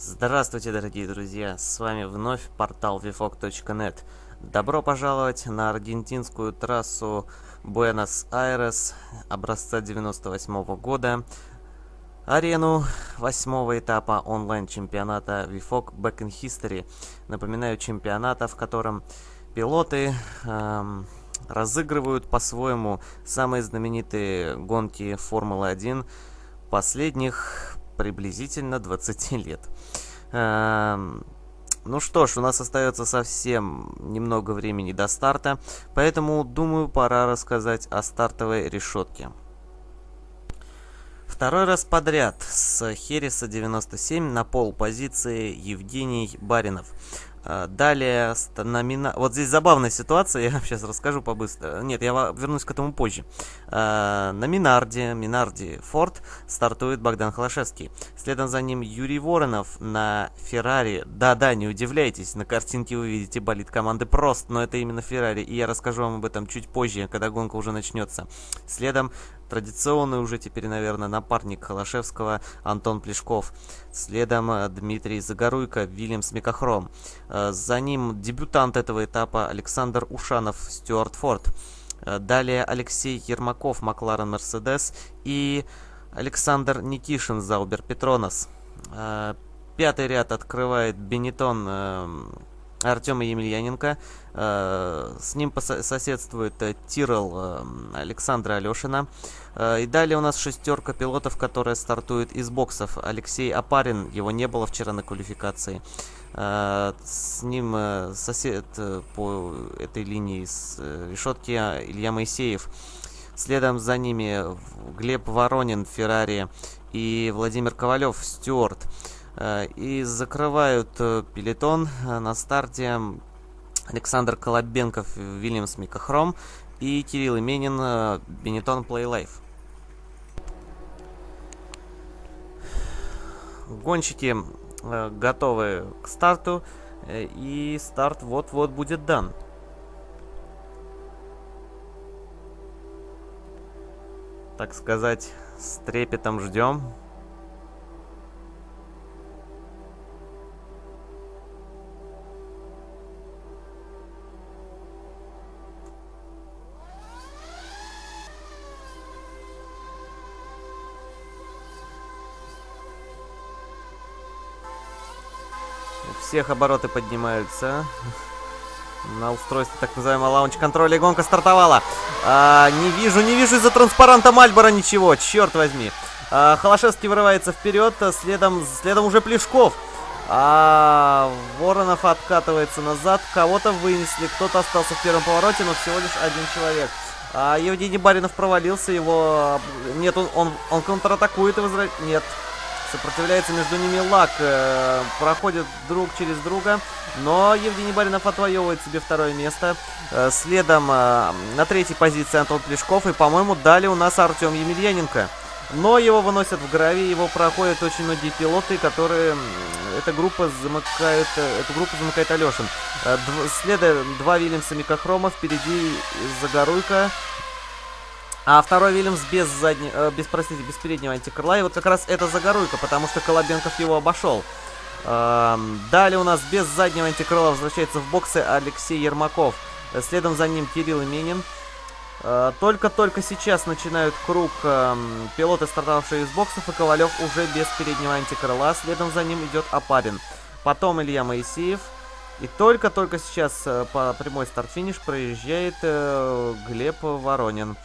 Здравствуйте, дорогие друзья! С вами вновь портал vfog.net. Добро пожаловать на аргентинскую трассу Буэнос-Айрес образца 98 -го года, арену восьмого этапа онлайн-чемпионата VFOG Back in History. Напоминаю, чемпионата, в котором пилоты эм, разыгрывают по-своему самые знаменитые гонки Формулы-1 последних приблизительно 20 лет. Эм, ну что ж, у нас остается совсем немного времени до старта, поэтому, думаю, пора рассказать о стартовой решетке. Второй раз подряд с Хереса 97 на пол позиции Евгений Баринов. А, далее, номина... вот здесь забавная ситуация, я сейчас расскажу побыстро. Нет, я вернусь к этому позже. А, на Минарде, Минарде Форд стартует Богдан Холошевский. Следом за ним Юрий Воронов на Феррари. Да-да, не удивляйтесь, на картинке вы видите болит команды Прост, но это именно Феррари, и я расскажу вам об этом чуть позже, когда гонка уже начнется. Следом Традиционный уже теперь, наверное, напарник Холошевского Антон Плешков. Следом э, Дмитрий Загоруйко, Вильямс Микохром. Э, за ним дебютант этого этапа Александр Ушанов, Стюарт Форд. Э, далее Алексей Ермаков, Макларен Мерседес. И Александр Никишин, Заубер Петронос. Пятый ряд открывает Бенетон эм, Артема Емельяненко. Э, с ним соседствует э, Тирл э, Александра Алешина. И далее у нас шестерка пилотов, которая стартует из боксов. Алексей Апарин, его не было вчера на квалификации. С ним сосед по этой линии с решетки Илья Моисеев. Следом за ними Глеб Воронин, Феррари и Владимир Ковалев, Стюарт. Э, и закрывают э, пелетон э, на старте Александр Колобенков, Вильямс Микохром и Кирилл Именин, Бенетон Life. Гонщики готовы к старту, и старт вот-вот будет дан. Так сказать, с трепетом ждем. Всех обороты поднимаются. На устройстве так называемого лаунч-контроля гонка стартовала. А, не вижу, не вижу из-за транспаранта Мальбора ничего, черт возьми. А, Холошевский вырывается вперед, следом, следом уже Плешков. А Воронов откатывается назад, кого-то вынесли, кто-то остался в первом повороте, но всего лишь один человек. А Евгений Баринов провалился, его... Нет, он, он, он контратакует и возвращает... Нет, Сопротивляется между ними Лак. Э, проходит друг через друга. Но Евгений Баринов отвоевывает себе второе место. Э, следом э, на третьей позиции Антон Плешков. И, по-моему, далее у нас Артем Емельяненко. Но его выносят в гравий, его проходят очень многие пилоты, которые... Эта группа замыкает... Эту группу замыкает Алешин. Следом два Вильямса Микохрома, впереди Загоруйка, а второй Вильямс без заднего, э, без, простите, без переднего антикрыла. И вот как раз это Загоруйка, потому что Колобенков его обошел. Эм, далее у нас без заднего антикрыла возвращается в боксы Алексей Ермаков. Следом за ним Кирилл Именин. Э, только-только сейчас начинают круг э, пилоты, стартовавшие из боксов, и Ковалев уже без переднего антикрыла. Следом за ним идет Апарин. Потом Илья Моисеев. И только-только сейчас э, по прямой старт-финиш проезжает э, Глеб Воронин.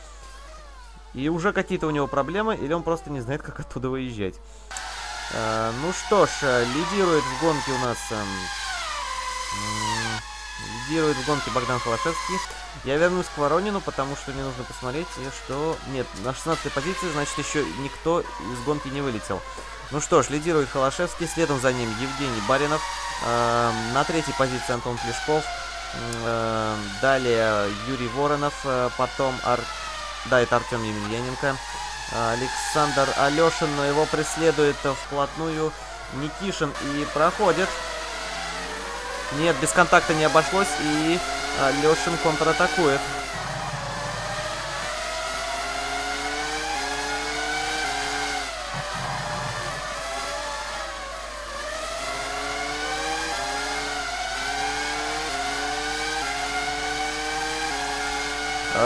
И уже какие-то у него проблемы, или он просто не знает, как оттуда выезжать. Э, ну что ж, э, лидирует в гонке у нас... Э, лидирует в гонке Богдан Холошевский. Я вернусь к Воронину, потому что мне нужно посмотреть, что... Нет, на 16 позиции, значит, еще никто из гонки не вылетел. Ну что ж, лидирует Холошевский, следом за ним Евгений Баринов. Э, на третьей позиции Антон Плешков. Э, далее Юрий Воронов, э, потом Ар да, это Артем Емельяненко. Александр Алешин, но его преследует вплотную Никишин и проходит. Нет, без контакта не обошлось, и Алешин контратакует.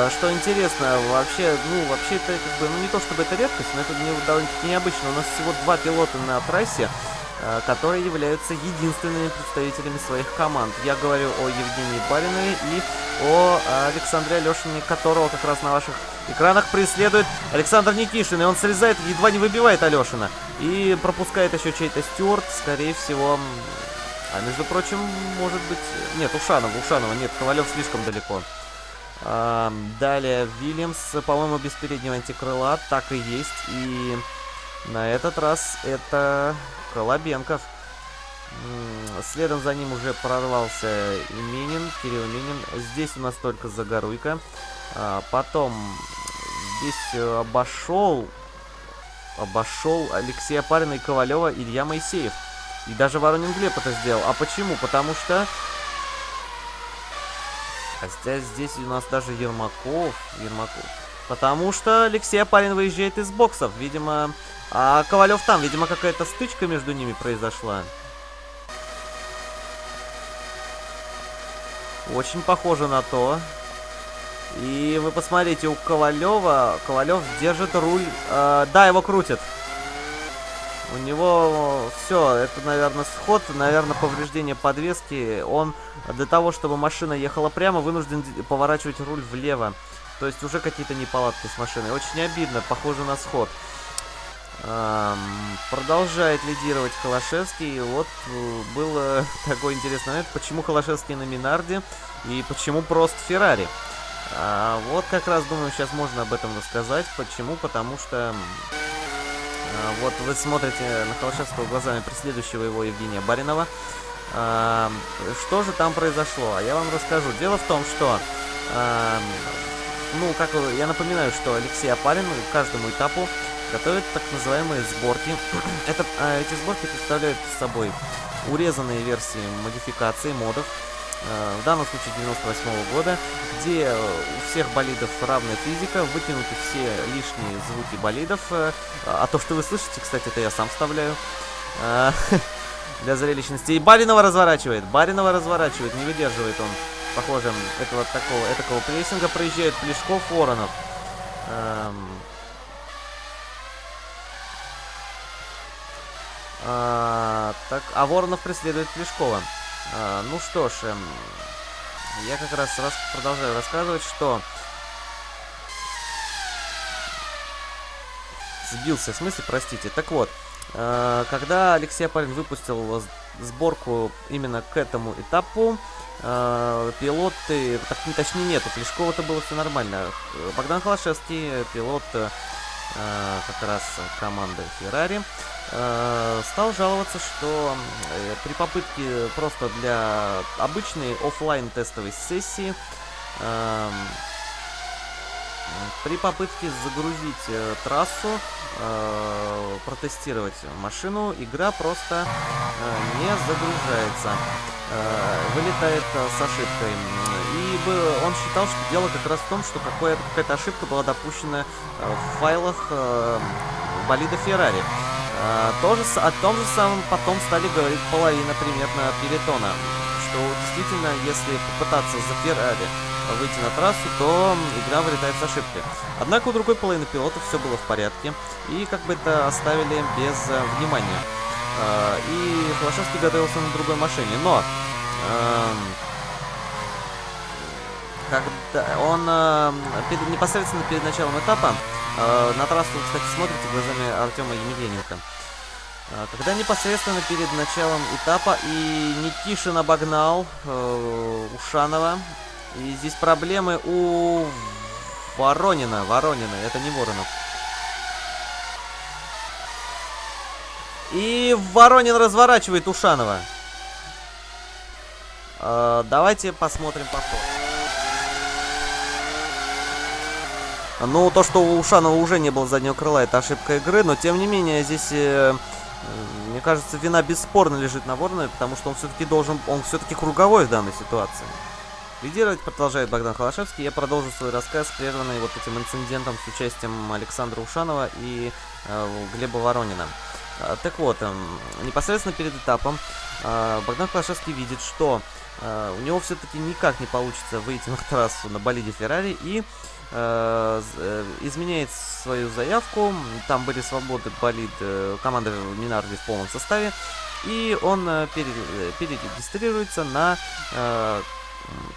Что интересно, вообще, ну, вообще это как бы, ну, не то чтобы это редкость, но это довольно-таки необычно. У нас всего два пилота на трассе, э, которые являются единственными представителями своих команд. Я говорю о Евгении Баринове и о Александре Алешине, которого как раз на ваших экранах преследует Александр Никишин. И он срезает, едва не выбивает Алешина. И пропускает еще чей-то стюарт, скорее всего... А между прочим, может быть... Нет, Ушанова, Ушанова, нет, Ковалев слишком далеко. Далее, Вильямс, по-моему, без переднего антикрыла, так и есть. И на этот раз это Колобенков. Следом за ним уже прорвался Именин, Кирилл Именин. Здесь у нас только Загоруйка. А, потом здесь э, обошел обошел Алексея Парина и Ковалева Илья Моисеев. И даже Воронин Глеб это сделал. А почему? Потому что... Хотя здесь у нас даже Ермаков. Ермаков. Потому что Алексей Апарин выезжает из боксов. Видимо... А Ковалев там. Видимо, какая-то стычка между ними произошла. Очень похоже на то. И вы посмотрите, у Ковалева, Ковалев держит руль, э, да, его крутит. У него все, это, наверное, сход, наверное, повреждение подвески. Он для того, чтобы машина ехала прямо, вынужден поворачивать руль влево. То есть уже какие-то неполадки с машиной. Очень обидно, похоже на сход. Эм, продолжает лидировать Холошевский. Вот э, был такой интересный момент, почему Холошевский на Минарде и почему просто Феррари. А, вот как раз, думаю, сейчас можно об этом рассказать. Почему? Потому что... А, вот вы смотрите на Холошевского глазами преследующего его Евгения Баринова. А, что же там произошло? А я вам расскажу. Дело в том, что... А, ну, как я напоминаю, что Алексей Апарин к каждому этапу готовит так называемые сборки. Это, а, эти сборки представляют собой урезанные версии модификации модов, Э, в данном случае 98 -го года, где у всех болидов равная физика, вытянуты все лишние звуки болидов. Э, а то, что вы слышите, кстати, это я сам вставляю. Для зрелищности. И Баринова разворачивает. Баринова разворачивает. Не выдерживает он, похоже, этого такого, этакого прессинга. Проезжает Плешков, Воронов. Эм... А, так, а Воронов преследует Плешкова. А, ну что ж, эм, я как раз, раз продолжаю рассказывать, что... Сбился в смысле, простите. Так вот, когда Алексей Апарин выпустил сборку именно к этому этапу, э, пилоты, так, точнее нету, Плешкова-то было все нормально. Богдан Холошевский, пилот э, как раз команды Феррари, Э, стал жаловаться, что э, при попытке просто для обычной офлайн тестовой сессии эм, при попытке загрузить э, трассу, э, протестировать машину, игра просто э, не загружается, э, вылетает э, с ошибкой. И он считал, что дело как раз в том, что какая-то ошибка была допущена в файлах э, болида Феррари. А, тоже, о том же самом потом стали говорить половина примерно пелетона, действительно, если попытаться за Феррари выйти на трассу, то игра вылетает с ошибкой. Однако у другой половины пилотов все было в порядке, и как бы это оставили без э, внимания. Э, и Холошевский готовился на другой машине, но... Э, когда он э, перед, непосредственно перед началом этапа на трассу, кстати, смотрите глазами Артема Емельяненко. Э, когда непосредственно перед началом этапа и Никишин обогнал э, Ушанова. И здесь проблемы у Воронина. Воронина, это не Воронов. И Воронин разворачивает Ушанова. Э, давайте посмотрим повтор. Ну, то, что у Ушанова уже не было заднего крыла, это ошибка игры, но тем не менее здесь, э, мне кажется, вина бесспорно лежит на Воронова, потому что он все-таки должен, он все-таки круговой в данной ситуации. Лидировать продолжает Богдан Холошевский. Я продолжу свой рассказ, прерванный вот этим инцидентом с участием Александра Ушанова и э, Глеба Воронина. А, так вот, э, непосредственно перед этапом э, Богдан Клашевский видит, что э, у него все-таки никак не получится выйти на трассу на болиде Феррари и э, э, изменяет свою заявку. Там были свободы болид э, команды Минарди в полном составе. И он э, перерегистрируется на э,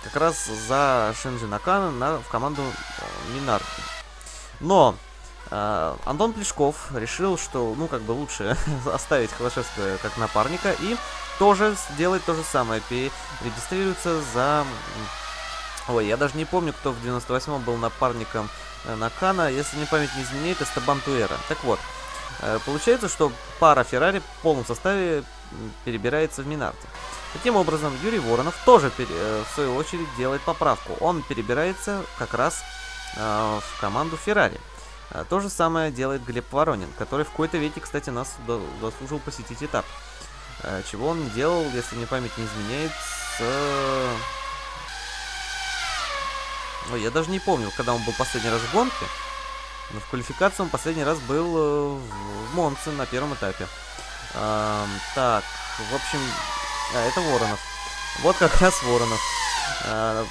как раз за Шинджи Накана на, в команду э, Минарди. Но э, Антон Плешков решил, что, ну, как бы лучше оставить Холошевского как напарника и тоже сделать то же самое, перерегистрируется за... Ой, я даже не помню, кто в 98-м был напарником э, Накана, если мне память не изменяет, Эстебан Туэра. Так вот, э, получается, что пара Феррари в полном составе перебирается в Минарте. Таким образом, Юрий Воронов тоже, э, в свою очередь, делает поправку. Он перебирается как раз в команду Феррари. То же самое делает Глеб Воронин, который в какой-то веке, кстати, нас заслужил посетить этап. Чего он не делал, если мне память не изменяет, с... Ой, я даже не помню, когда он был последний раз в гонке. Но в квалификации он последний раз был э, в Монце на первом этапе. Эм, так, в общем, а, это Воронов. Вот как раз Воронов. А,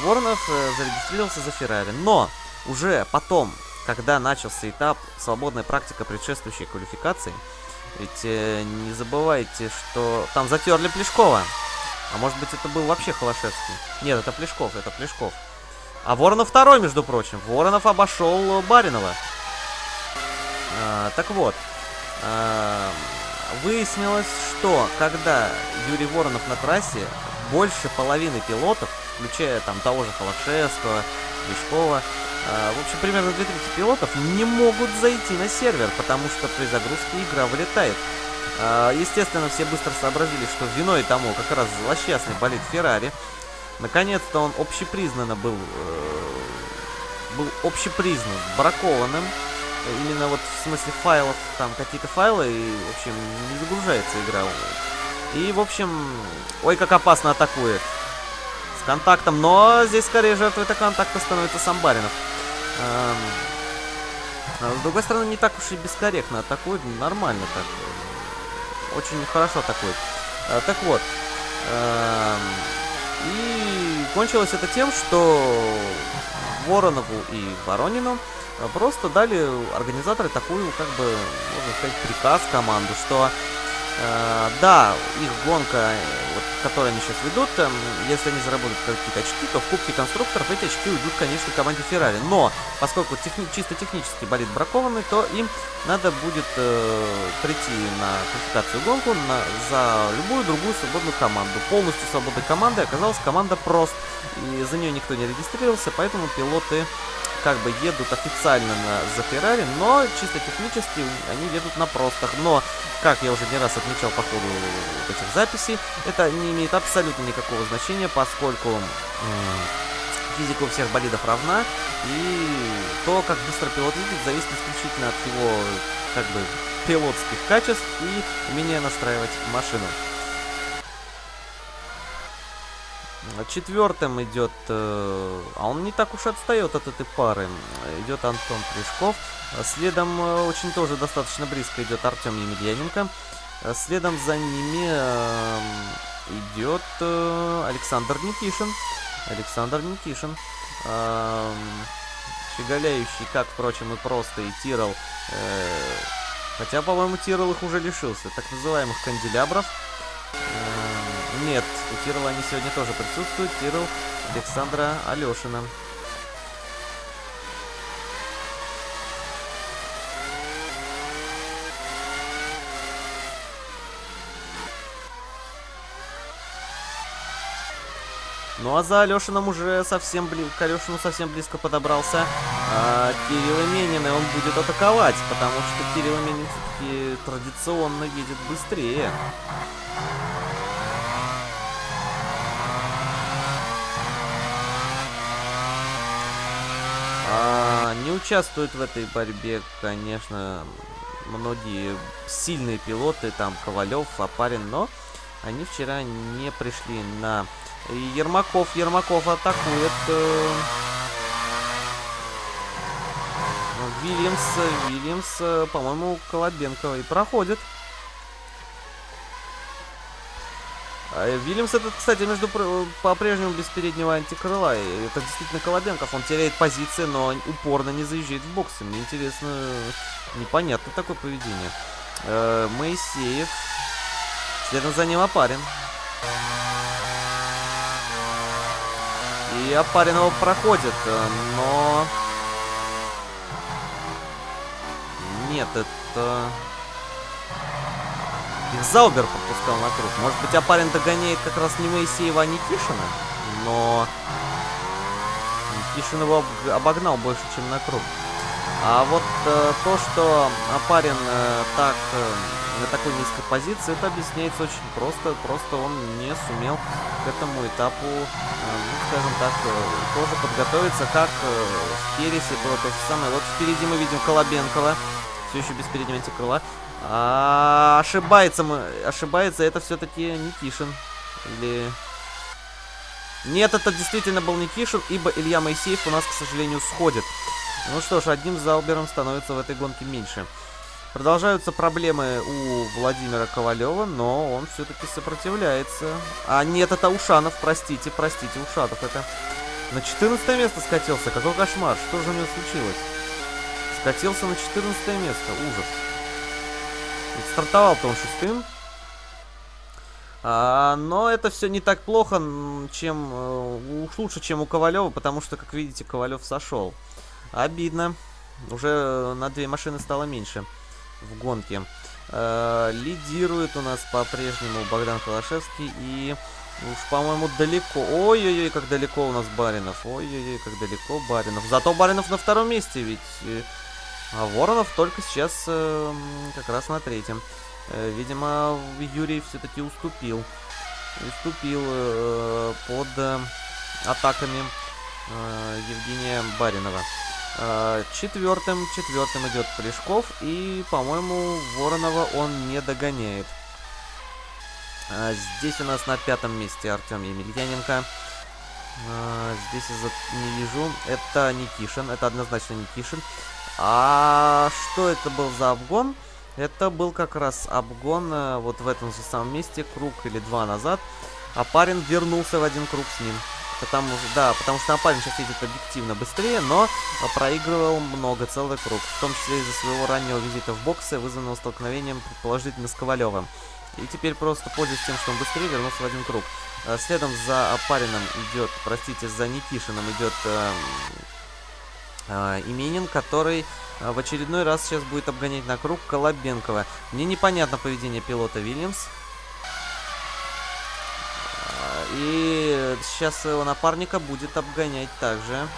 Воронов э, зарегистрировался за Феррари. Но уже потом, когда начался этап свободная практика предшествующей квалификации, ведь э, не забывайте, что там затерли Плешкова. А может быть это был вообще Холошевский? Нет, это Плешков, это Плешков. А Воронов второй, между прочим. Воронов обошел Баринова. А, так вот. А, Выяснилось, что когда Юрий Воронов на трассе, больше половины пилотов, включая там того же Холошевского, Лешкова, э, в общем, примерно две трети пилотов не могут зайти на сервер, потому что при загрузке игра вылетает. Э, естественно, все быстро сообразили, что виной тому как раз злосчастный болит Феррари. Наконец-то он общепризнанно был, э, был общепризнан бракованным именно вот в смысле файлов, там какие-то файлы, и, в общем, не загружается игра. И, в общем, ой, как опасно атакует. С контактом, но здесь скорее жертвой это контакта становится сам Баринов. Эм, а с другой стороны, не так уж и бескорректно атакует, нормально так. Очень хорошо атакует. Э, так вот. Эм, и кончилось это тем, что Воронову и Воронину а просто дали организаторы такую, как бы, можно сказать, приказ команду, что э, да, их гонка, вот, которую они сейчас ведут, э, если они заработают какие-то очки, то в Кубке конструкторов эти очки уйдут, конечно, команде Феррари. Но, поскольку техни чисто технически болит бракованный, то им надо будет э, прийти на квалификацию гонку на, за любую другую свободную команду. Полностью свободной командой оказалась команда Прост. И за нее никто не регистрировался, поэтому пилоты как бы едут официально на, за Феррари, но чисто технически они едут на простах. Но, как я уже не раз отмечал по ходу этих записей, это не имеет абсолютно никакого значения, поскольку физика у всех болидов равна, и то, как быстро пилот едет, зависит исключительно от его, как бы, пилотских качеств и умения настраивать машину. Четвертым идет, э, а он не так уж отстает от этой пары, идет Антон Плешков. Следом э, очень тоже достаточно близко идет Артем Емельяненко. Следом за ними э, идет Александр Никишин. Александр Никишин. Щеголяющий, как, впрочем, и просто, и Тирол. Хотя, по-моему, Тирол их уже лишился. Так называемых канделябров. Нет, у Тирла они сегодня тоже присутствуют. Тирл Александра Алешина. Ну а за Алешином уже совсем близко, к Алешину совсем близко подобрался а, Кирилл Именин, и он будет атаковать, потому что Кирилл Именин все-таки традиционно едет быстрее. А, не участвуют в этой борьбе, конечно, многие сильные пилоты, там Ковалев, Апарин, но они вчера не пришли на... Ермаков, Ермаков атакует... Э... Вильямс, Вильямс, э, по-моему, Колобенкова и проходит. А Вильямс этот, кстати, между по-прежнему без переднего антикрыла. И это действительно Колобенков. Он теряет позиции, но упорно не заезжает в боксы. Мне интересно, непонятно такое поведение. Э, Моисеев. Следом за ним Апарин. И Апарин его проходит, но... Нет, это... Их Заубер пропускал на круг. Может быть, Апарин догоняет как раз не Моисеева, а Никишина. Но Никишин его обогнал больше, чем на круг. А вот э, то, что Апарин э, так э, на такой низкой позиции, это объясняется очень просто. Просто он не сумел к этому этапу, э, ну, скажем так, э, тоже подготовиться, как э, в Кересе было то же самое. Вот впереди мы видим Колобенкова, все еще без переднего антикрыла. А, ошибается, ошибается это все-таки Никишин. Или... Нет, это действительно был Никишин, ибо Илья Моисеев у нас, к сожалению, сходит. Ну что ж, одним Залбером становится в этой гонке меньше. Продолжаются проблемы у Владимира Ковалева, но он все-таки сопротивляется. А нет, это Ушанов, простите, простите, Ушанов это... На 14 место скатился, какой кошмар, что же у него случилось? Скатился на 14 место, ужас. Стартовал-то он шестым. А, но это все не так плохо, чем э, уж лучше, чем у Ковалева, потому что, как видите, Ковалев сошел. Обидно. Уже на две машины стало меньше в гонке. А, лидирует у нас по-прежнему Богдан Холошевский и уж, по-моему, далеко. Ой-ой-ой, как далеко у нас Баринов. Ой-ой-ой, как далеко Баринов. Зато Баринов на втором месте, ведь э, а Воронов только сейчас э, как раз на третьем. Э, видимо, Юрий все-таки уступил. Уступил э, под э, атаками э, Евгения Баринова. Э, четвертым, четвертым идет Плешков. И, по-моему, Воронова он не догоняет. А здесь у нас на пятом месте Артем Емельяненко. А, здесь я не вижу. Это Никишин. Это однозначно Никишин. А что это был за обгон? Это был как раз обгон э, вот в этом же самом месте, круг или два назад. А парень вернулся в один круг с ним. Потому, да, потому что парень сейчас едет объективно быстрее, но проигрывал много, целый круг. В том числе из-за своего раннего визита в боксы, вызванного столкновением, предположительно, с Ковалевым. И теперь просто пользуясь тем, что он быстрее вернулся в один круг. Э, следом за Апарином идет, простите, за Никишиным идет э, э, Именин, который э, в очередной раз сейчас будет обгонять на круг Колобенкова. Мне непонятно поведение пилота Вильямс. Э, и сейчас его напарника будет обгонять также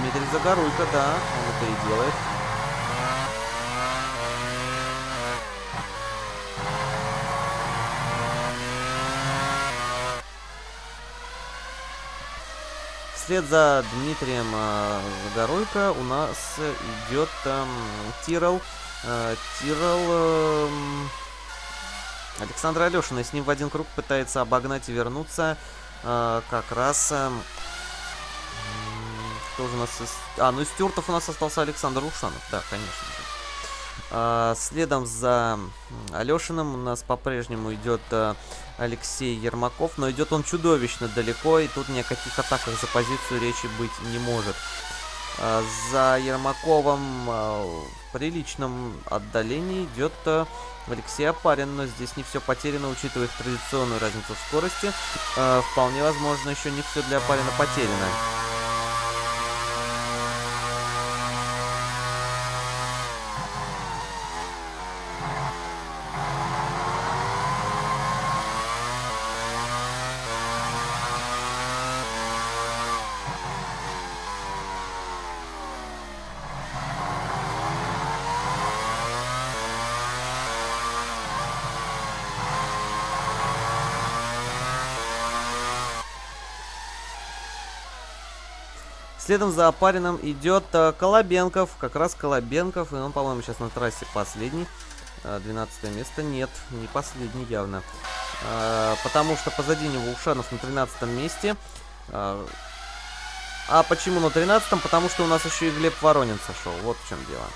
Дмитрий Загоруйко, да, он это и делает. Вслед за Дмитрием э, Загоруйко у нас идет э, Тирол. Э, Тирол... Э, Александр Алешин. И с ним в один круг пытается обогнать и вернуться. Э, как раз... Э, кто же у нас... Из... А, ну из Стюартов у нас остался Александр Ушанов. Да, конечно же. А, следом за Алешиным у нас по-прежнему идет а, Алексей Ермаков, но идет он чудовищно далеко, и тут ни о каких атаках за позицию речи быть не может. А, за Ермаковым в приличном отдалении идет Алексей Апарин, но здесь не все потеряно, учитывая их традиционную разницу в скорости. Вполне возможно, еще не все для Апарина потеряно. Следом за Апарином идет э, Колобенков. Как раз Колобенков. И он, по-моему, сейчас на трассе последний. Э, 12 место. Нет, не последний явно. Э, потому что позади него Ушанов на 13 месте. Э, а почему на 13? Потому что у нас еще и Глеб Воронин сошел. Вот в чем дело.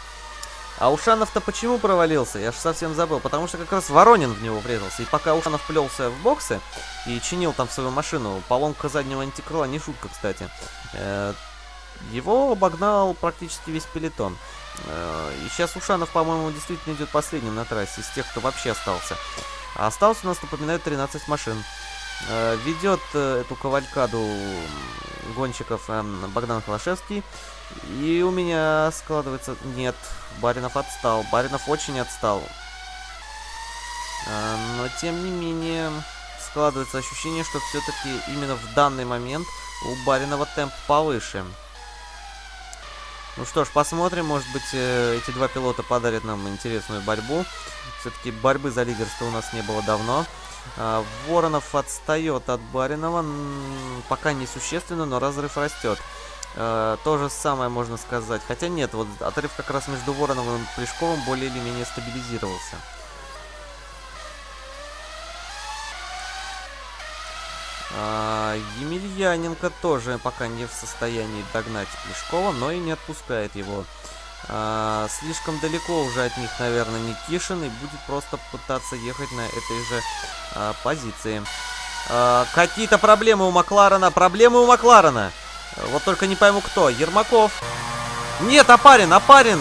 А Ушанов-то почему провалился? Я же совсем забыл. Потому что как раз Воронин в него врезался. И пока Ушанов плелся в боксы и чинил там свою машину, поломка заднего антикрыла, не шутка, кстати, э, его обогнал практически весь пелетон. Э, и сейчас Ушанов, по-моему, действительно идет последним на трассе, из тех, кто вообще остался. А осталось у нас, напоминаю, 13 машин. Э, ведет э, эту кавалькаду гонщиков эм, Богдан Холошевский. И у меня складывается... Нет, Баринов отстал. Баринов очень отстал. Но, тем не менее, складывается ощущение, что все-таки именно в данный момент у Баринова темп повыше. Ну что ж, посмотрим. Может быть, эти два пилота подарят нам интересную борьбу. Все-таки борьбы за лидерство у нас не было давно. А, Воронов отстает от Баринова. Пока не существенно, но разрыв растет. А, то же самое можно сказать. Хотя нет, вот отрыв как раз между Вороновым и Плешковым более или менее стабилизировался. А, Емельяненко тоже пока не в состоянии догнать Плешкова, но и не отпускает его. А, слишком далеко уже от них, наверное, Никишин и будет просто пытаться ехать на этой же а, позиции. А, Какие-то проблемы у Макларена. Проблемы у Макларена. Вот только не пойму кто. Ермаков. Нет, Апарин, Апарин.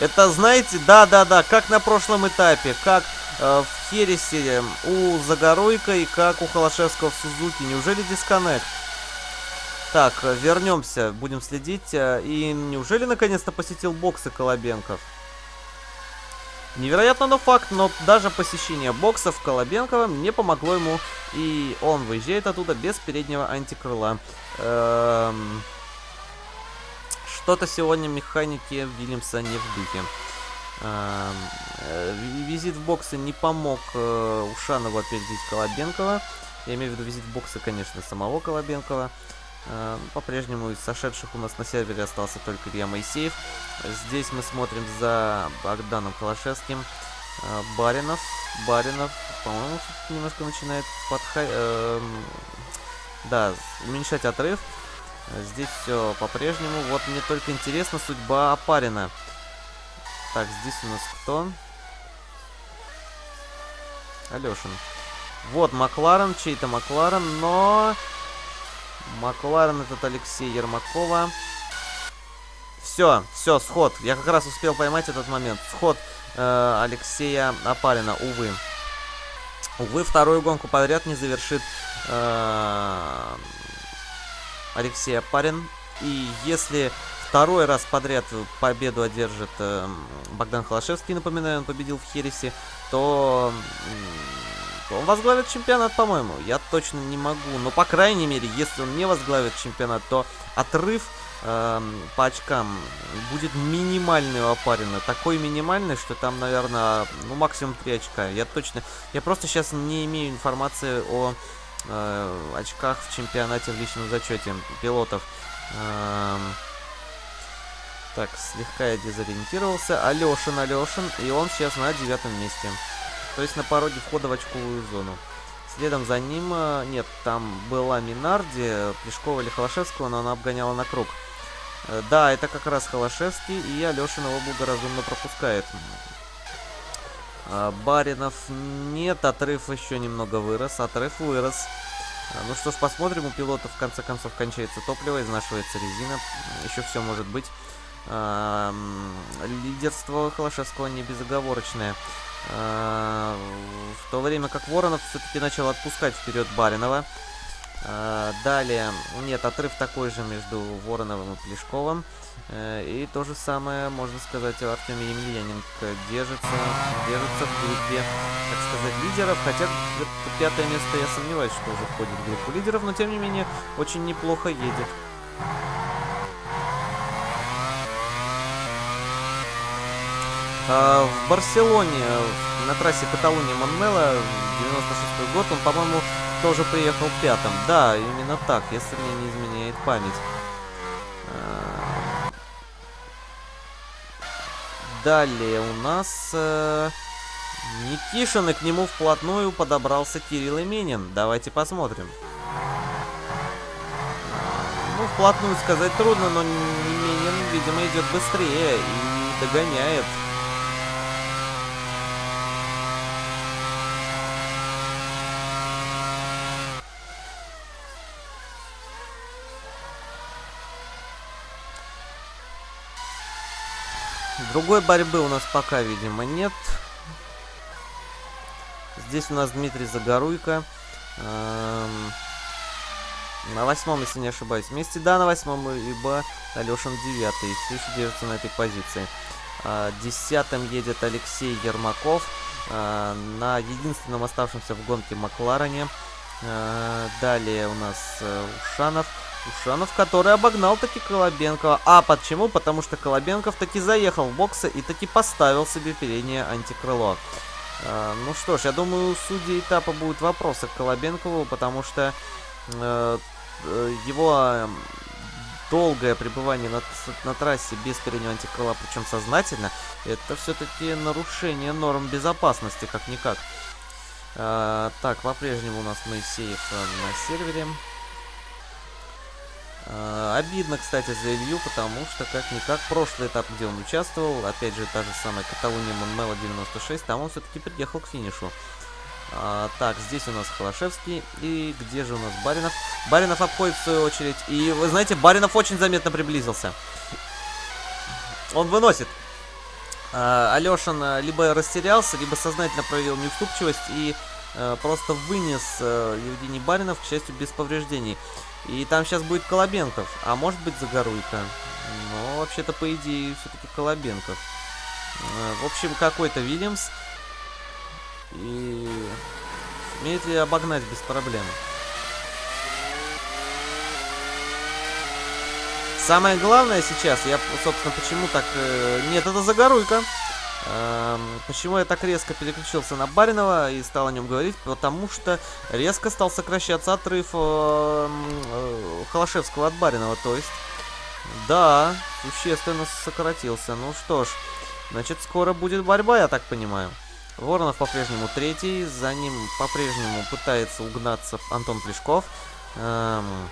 Это, знаете, да-да-да, как на прошлом этапе, как э, в Хересе у Загоруйка и как у Холошевского в Сузуки. Неужели дисконнект? Так, вернемся, будем следить. Э, и неужели наконец-то посетил боксы Колобенков? Невероятно, но факт, но даже посещение боксов Колобенкова не помогло ему, и он выезжает оттуда без переднего антикрыла. Эм... Что-то сегодня механики Вильямса не в духе. Эм, э, визит в боксы не помог э, Ушанову опередить Колобенкова. Я имею в виду визит в боксы, конечно, самого Колобенкова. Эм, по-прежнему из сошедших у нас на сервере остался только Илья Моисеев. Здесь мы смотрим за Богданом Калашевским. Э, Баринов. Баринов, по-моему, немножко начинает подходить. Эм, да, уменьшать отрыв. Здесь все по-прежнему. Вот мне только интересна судьба Апарина. Так, здесь у нас кто? Алешин. Вот Макларен, чей-то Макларен, но... Макларен этот Алексей Ермакова. Все, все, сход. Я как раз успел поймать этот момент. Сход э, Алексея Апарина, увы. Увы, вторую гонку подряд не завершит э, Алексей Апарин. И если Второй раз подряд победу одержит э, Богдан Холошевский, напоминаю, он победил в Хересе, то, то он возглавит чемпионат, по-моему. Я точно не могу, но по крайней мере, если он не возглавит чемпионат, то отрыв э, по очкам будет минимальный у Апарина. Такой минимальный, что там, наверное, ну максимум 3 очка. Я точно, я просто сейчас не имею информации о э, очках в чемпионате в личном зачете пилотов. Э, так, слегка я дезориентировался. Алешин, Алешин. И он сейчас на девятом месте. То есть на пороге входа в очковую зону. Следом за ним... Э, нет, там была Минарди, Плешкова или Холошевского, но она обгоняла на круг. Э, да, это как раз Холошевский, и Алешин его благоразумно пропускает. Э, Баринов нет, отрыв еще немного вырос, отрыв вырос. Ну что ж, посмотрим, у пилота в конце концов кончается топливо, изнашивается резина, еще все может быть лидерство Холошевского не безоговорочное. А, в то время как Воронов все-таки начал отпускать вперед Баринова. А, далее, нет, отрыв такой же между Вороновым и Плешковым. И то же самое, можно сказать, у Артемия Емельяненко. Держится, держится в группе, так сказать, лидеров. Хотя пятое место я сомневаюсь, что уже входит в группу лидеров, но тем не менее очень неплохо едет. А, в Барселоне, на трассе Каталуния-Монмела, 96 год, он, по-моему, тоже приехал пятым. Да, именно так, если мне не изменяет память. А, далее у нас... Э, Никишин, и к нему вплотную подобрался Кирилл Именин. Давайте посмотрим. вплотную сказать трудно, но Минин, видимо, идет быстрее и догоняет. Другой борьбы у нас пока, видимо, нет. Здесь у нас Дмитрий Загоруйко. Эм, на восьмом, если не ошибаюсь. Вместе, да, на восьмом, ибо Алешин девятый. Все еще держится на этой позиции. А, десятым едет Алексей Ермаков. А, на единственном оставшемся в гонке Макларене. А, далее у нас э, Ушанов. Который обогнал таки Колобенкова. А почему? Потому что Колобенков таки заехал в боксы и таки поставил себе переднее антикрыло. А, ну что ж, я думаю, у судьи этапа будут вопросы к Колобенкову, потому что э, э его э, долгое пребывание на, на трассе без переднего антикрыла, причем сознательно, это все-таки нарушение норм безопасности, как-никак. Э, так, по-прежнему у нас Моисеев э, на сервере. Э, обидно, кстати, за Илью, потому что, как-никак, прошлый этап, где он участвовал, опять же, та же самая Каталуния Монмела 96, там он все-таки приехал к финишу. А, так, здесь у нас Холошевский. И где же у нас Баринов? Баринов обходит в свою очередь. И, вы знаете, Баринов очень заметно приблизился. Он выносит. А, Алешин а, либо растерялся, либо сознательно проявил неуступчивость и а, просто вынес а, Евгений Баринов, к счастью, без повреждений. И там сейчас будет Колобенков, а может быть Загоруйка. Но вообще-то, по идее, все-таки Колобенков. А, в общем, какой-то Вильямс. И умеет ли обогнать без проблем. Самое главное сейчас, я, собственно, почему так... Э, нет, это Загоруйка. Почему я так резко переключился на Баринова и стал о нем говорить? Потому что резко стал сокращаться отрыв э, э, Холошевского от Баринова. То есть, да, существенно сократился. Ну что ж, значит, скоро будет борьба, я так понимаю. Воронов по-прежнему третий, за ним по-прежнему пытается угнаться Антон Плешков. Эм,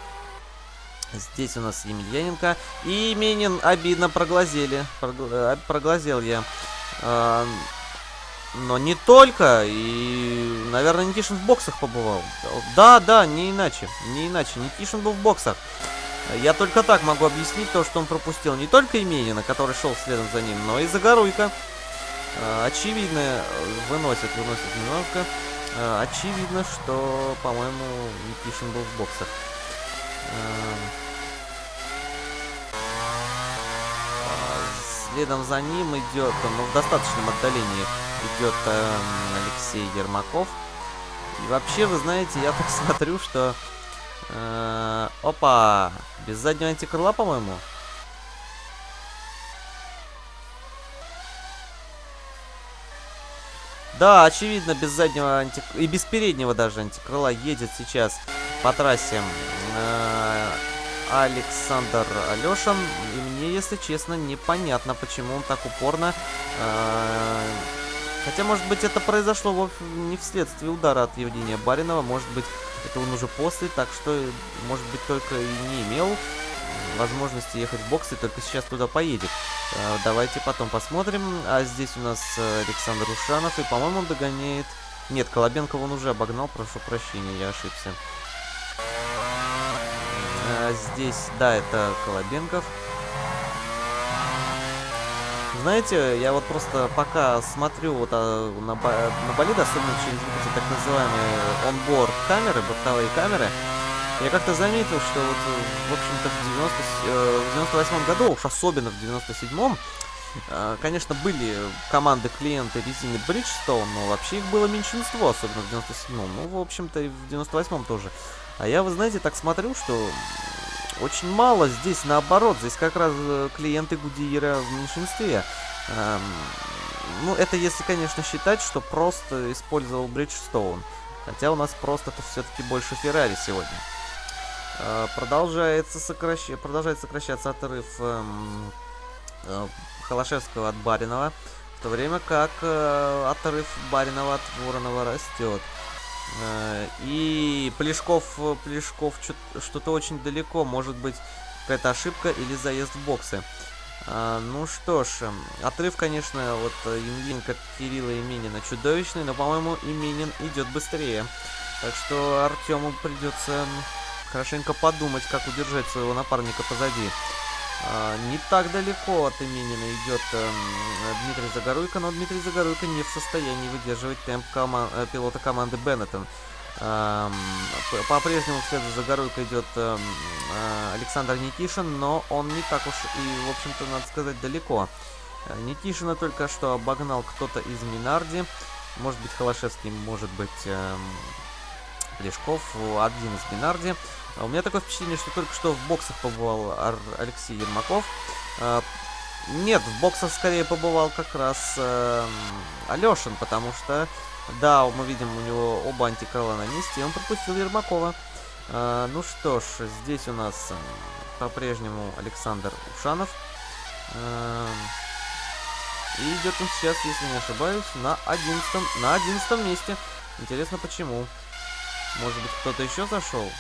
здесь у нас Емельяненко. И Минин обидно проглазели. Э, проглазел я. А, но не только, и, наверное, Никишин в боксах побывал. Да, да, не иначе, не иначе. Никишин был в боксах. Я только так могу объяснить то, что он пропустил не только Именина, который шел следом за ним, но и Загоруйко. А, очевидно, выносит, выносит немножко. А, очевидно, что, по-моему, Никишин был в боксах. Следом за ним идет, ну, в достаточном отдалении идет э, Алексей Ермаков. И вообще, вы знаете, я так смотрю, что... Э, опа! Без заднего антикрыла, по-моему. Да, очевидно, без заднего антик... и без переднего даже антикрыла едет сейчас по трассе э, Александр Алешин. И мне, если честно, непонятно, почему он так упорно... Э, хотя, может быть, это произошло не вследствие удара от Евгения Баринова. Может быть, это он уже после, так что, может быть, только и не имел возможности ехать в боксы, только сейчас туда поедет. Э, давайте потом посмотрим. А здесь у нас Александр Ушанов, и, по-моему, он догоняет... Нет, Колобенкова он уже обогнал, прошу прощения, я ошибся. А, здесь, да, это Колобенков. Знаете, я вот просто пока смотрю вот а, на, на болид, особенно через вот эти так называемые онборд камеры, бортовые камеры, я как-то заметил, что вот, в общем-то, в, 90, э, в 98 году, уж особенно в 97-м, э, конечно, были команды-клиенты резины Bridgestone, но вообще их было меньшинство, особенно в 97-м. Ну, в общем-то, и в 98-м тоже. А я, вы знаете, так смотрю, что очень мало здесь наоборот. Здесь как раз э, клиенты Гудиера в меньшинстве. Эм, ну, это если, конечно, считать, что просто использовал Bridgestone. Хотя у нас просто-то все-таки больше Феррари сегодня. Э, продолжается, сокращ... продолжает сокращаться отрыв эм, э, Холошевского от Баринова. В то время как э, отрыв Баринова от Воронова растет. И Плешков, Плешков что-то очень далеко, может быть, какая-то ошибка или заезд в боксы. А, ну что ж, эм, отрыв, конечно, вот Емельяненко от Кирилла Именина чудовищный, но, по-моему, Именин идет быстрее. Так что Артему придется хорошенько подумать, как удержать своего напарника позади. А, не так далеко от Именина идет э, Дмитрий Загоруйко, но Дмитрий Загоруйко не в состоянии выдерживать темп кома э, пилота команды Беннетон. Э, По-прежнему вслед за Загоруйко идет э, Александр Никишин, но он не так уж и, в общем-то, надо сказать, далеко. Никишина только что обогнал кто-то из Минарди. Может быть, Холошевский, может быть, э, Плешков, один из Минарди. А у меня такое впечатление, что только что в боксах побывал Алексей Ермаков. А, нет, в боксах скорее побывал как раз э, Алешин, потому что, да, мы видим, у него оба антикрыла на месте, и он пропустил Ермакова. А, ну что ж, здесь у нас по-прежнему Александр Ушанов. А, и идет он сейчас, если не ошибаюсь, на 11, на 11 месте. Интересно, почему? Может быть, кто-то еще зашел?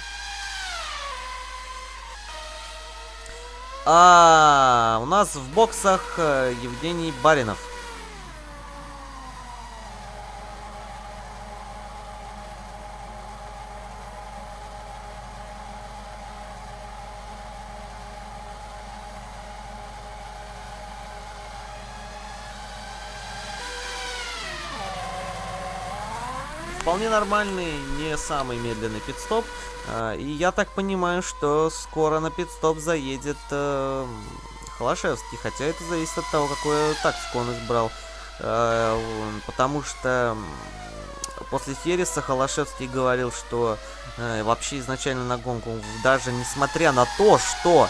А, у нас в боксах э, Евгений Баринов. Вполне нормальный, не самый медленный пидстоп. А, и я так понимаю, что скоро на пидстоп заедет э, Холошевский. Хотя это зависит от того, какую тактику он избрал. Э, потому что после Хереса Холошевский говорил, что э, вообще изначально на гонку, даже несмотря на то, что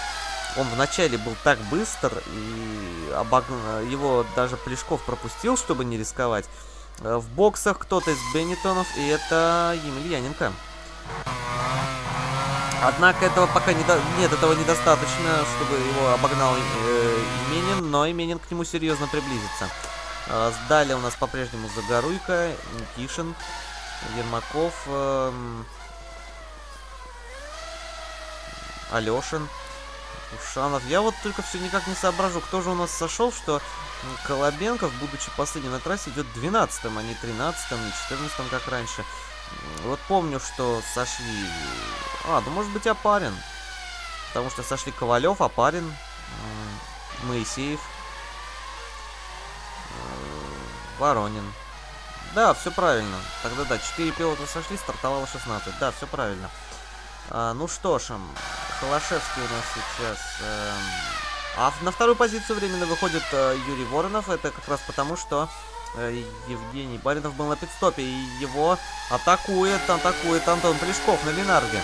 он вначале был так быстр, и обог... его даже Плешков пропустил, чтобы не рисковать, Э, в боксах кто-то из Беннитонов, и это Емельяненко. Однако этого пока не до... нет, этого недостаточно, чтобы его обогнал э, Именин, но Именин к нему серьезно приблизится. Э, далее у нас по-прежнему Загоруйка, Никишин, Ермаков, э, Алешин, Ушанов. Я вот только все никак не соображу, кто же у нас сошел, что Колобенков, будучи последним на трассе, идет 12-м, а не 13-м, не 14-м, как раньше. Вот помню, что сошли... А, да может быть Апарин. Потому что сошли Ковалев, Апарин, Моисеев, э, Воронин. Да, все правильно. Тогда да, 4 пилота сошли, стартовало 16. Да, все правильно. А, ну что ж, Холошевский у нас сейчас... Э, а на вторую позицию временно выходит э, Юрий Воронов. Это как раз потому, что э, Евгений Баринов был на пидстопе. И его атакует, атакует Антон Плешков на Ленарге.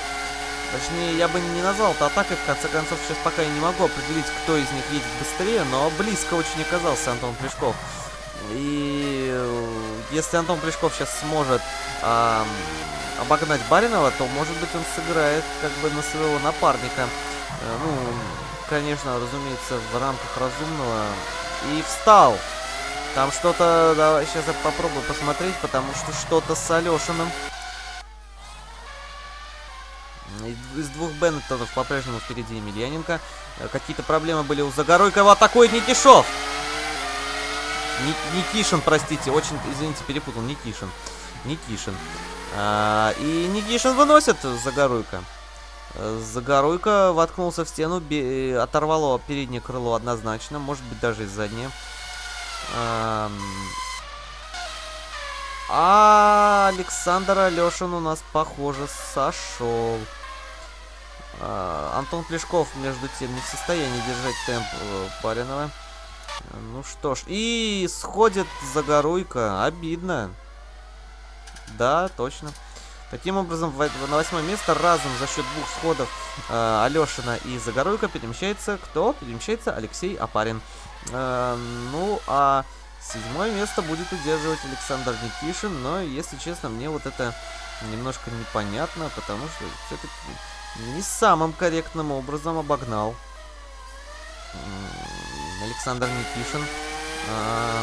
Точнее, я бы не назвал это атакой. В конце концов, сейчас пока я не могу определить, кто из них едет быстрее. Но близко очень оказался Антон Плешков. И э, если Антон Плешков сейчас сможет... Э, обогнать Баринова, то, может быть, он сыграет как бы на своего напарника. Э, ну, конечно, разумеется, в рамках разумного. И встал. Там что-то... Давай, сейчас я попробую посмотреть, потому что что-то с Алешиным. Из двух Беннетонов по-прежнему впереди Емельяненко. Э, какие-то проблемы были у Загоройкова. Атакует Никишов! Никишин, простите. Очень, извините, перепутал. Никишин. Никишин. А, и Никишин выносит Загоруйка. Загоруйка воткнулся в стену, оторвало переднее крыло однозначно, может быть даже и заднее. А Александр Алешин у нас, похоже, сошел. А, Антон Плешков, между тем, не в состоянии держать темп э, Паринова. Ну что ж, и сходит Загоруйка. Обидно. Да, точно. Таким образом, на восьмое место разом за счет двух сходов э, Алешина и Загоруйка перемещается кто? Перемещается Алексей Апарин. Э, ну, а седьмое место будет удерживать Александр Никишин, но, если честно, мне вот это немножко непонятно, потому что все-таки не самым корректным образом обогнал Александр Никишин. Э,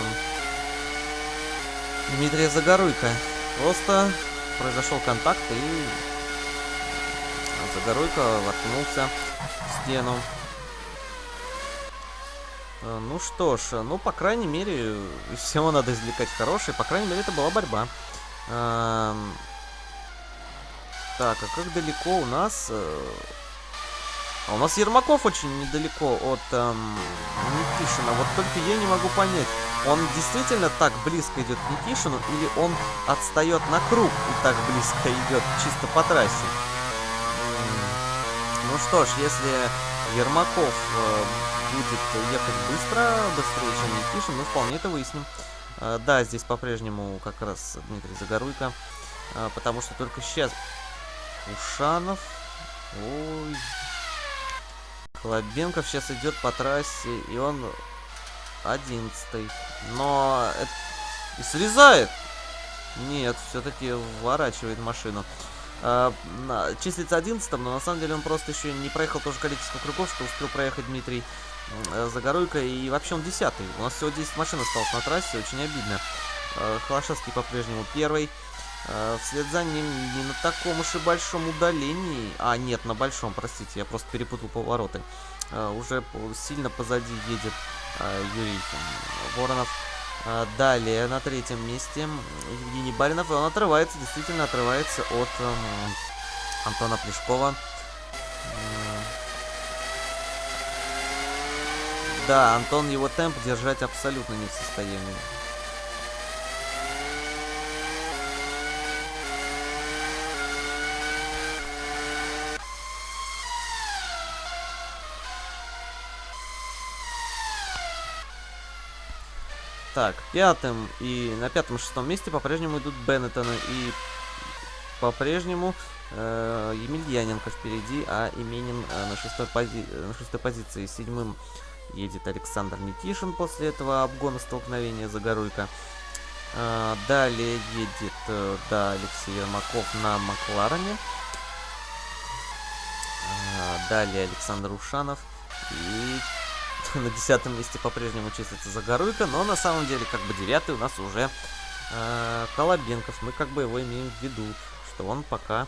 Дмитрия Загоруйка. Просто произошел контакт и загоруйка воткнулся в стену. Э, ну что ж, ну, по крайней мере, из всего надо извлекать хорошее. По крайней мере, это была борьба. Эм, так, а как далеко у нас... Э, а у нас Ермаков очень недалеко от эм, Никишина. Вот только я не могу понять, он действительно так близко идет к Никишину или он отстает на круг и так близко идет чисто по трассе? Ну что ж, если Ермаков э, будет ехать быстро, быстрее, чем Никишин, мы вполне это выясним. Э, да, здесь по-прежнему как раз Дмитрий Загоруйко, э, потому что только сейчас Ушанов... Ой... Хлобенков сейчас идет по трассе, и он одиннадцатый. Но... Это... И срезает! Нет, все-таки вворачивает машину. Uh, числится 11 но на самом деле он просто еще не проехал то же количество кругов, что успел проехать Дмитрий uh, Загоруйко. И вообще он 10 -й. У нас всего 10 машин осталось на трассе, очень обидно. Uh, Холошевский по-прежнему первый. Вслед за ним не на таком уж и большом удалении. А, нет, на большом, простите, я просто перепутал повороты. Уже сильно позади едет Юрий Воронов. А, далее на третьем месте Евгений Баринов. И он отрывается, действительно отрывается от эм, Антона Плешкова. Да, Антон его темп держать абсолютно не в состоянии. Так, пятым и на пятом-шестом месте по-прежнему идут Беннеттоны. И по-прежнему э, Емельяненко впереди, а Именин э, на, шестой пози на шестой позиции. Седьмым едет Александр Никишин после этого обгона столкновения Загоруйка. Э, далее едет, э, да, Алексей Ермаков на Макларене. Э, далее Александр Ушанов. И на десятом месте по-прежнему числится Загоруйко, но на самом деле как бы девятый у нас уже э, Колобенков. Мы как бы его имеем в виду, что он пока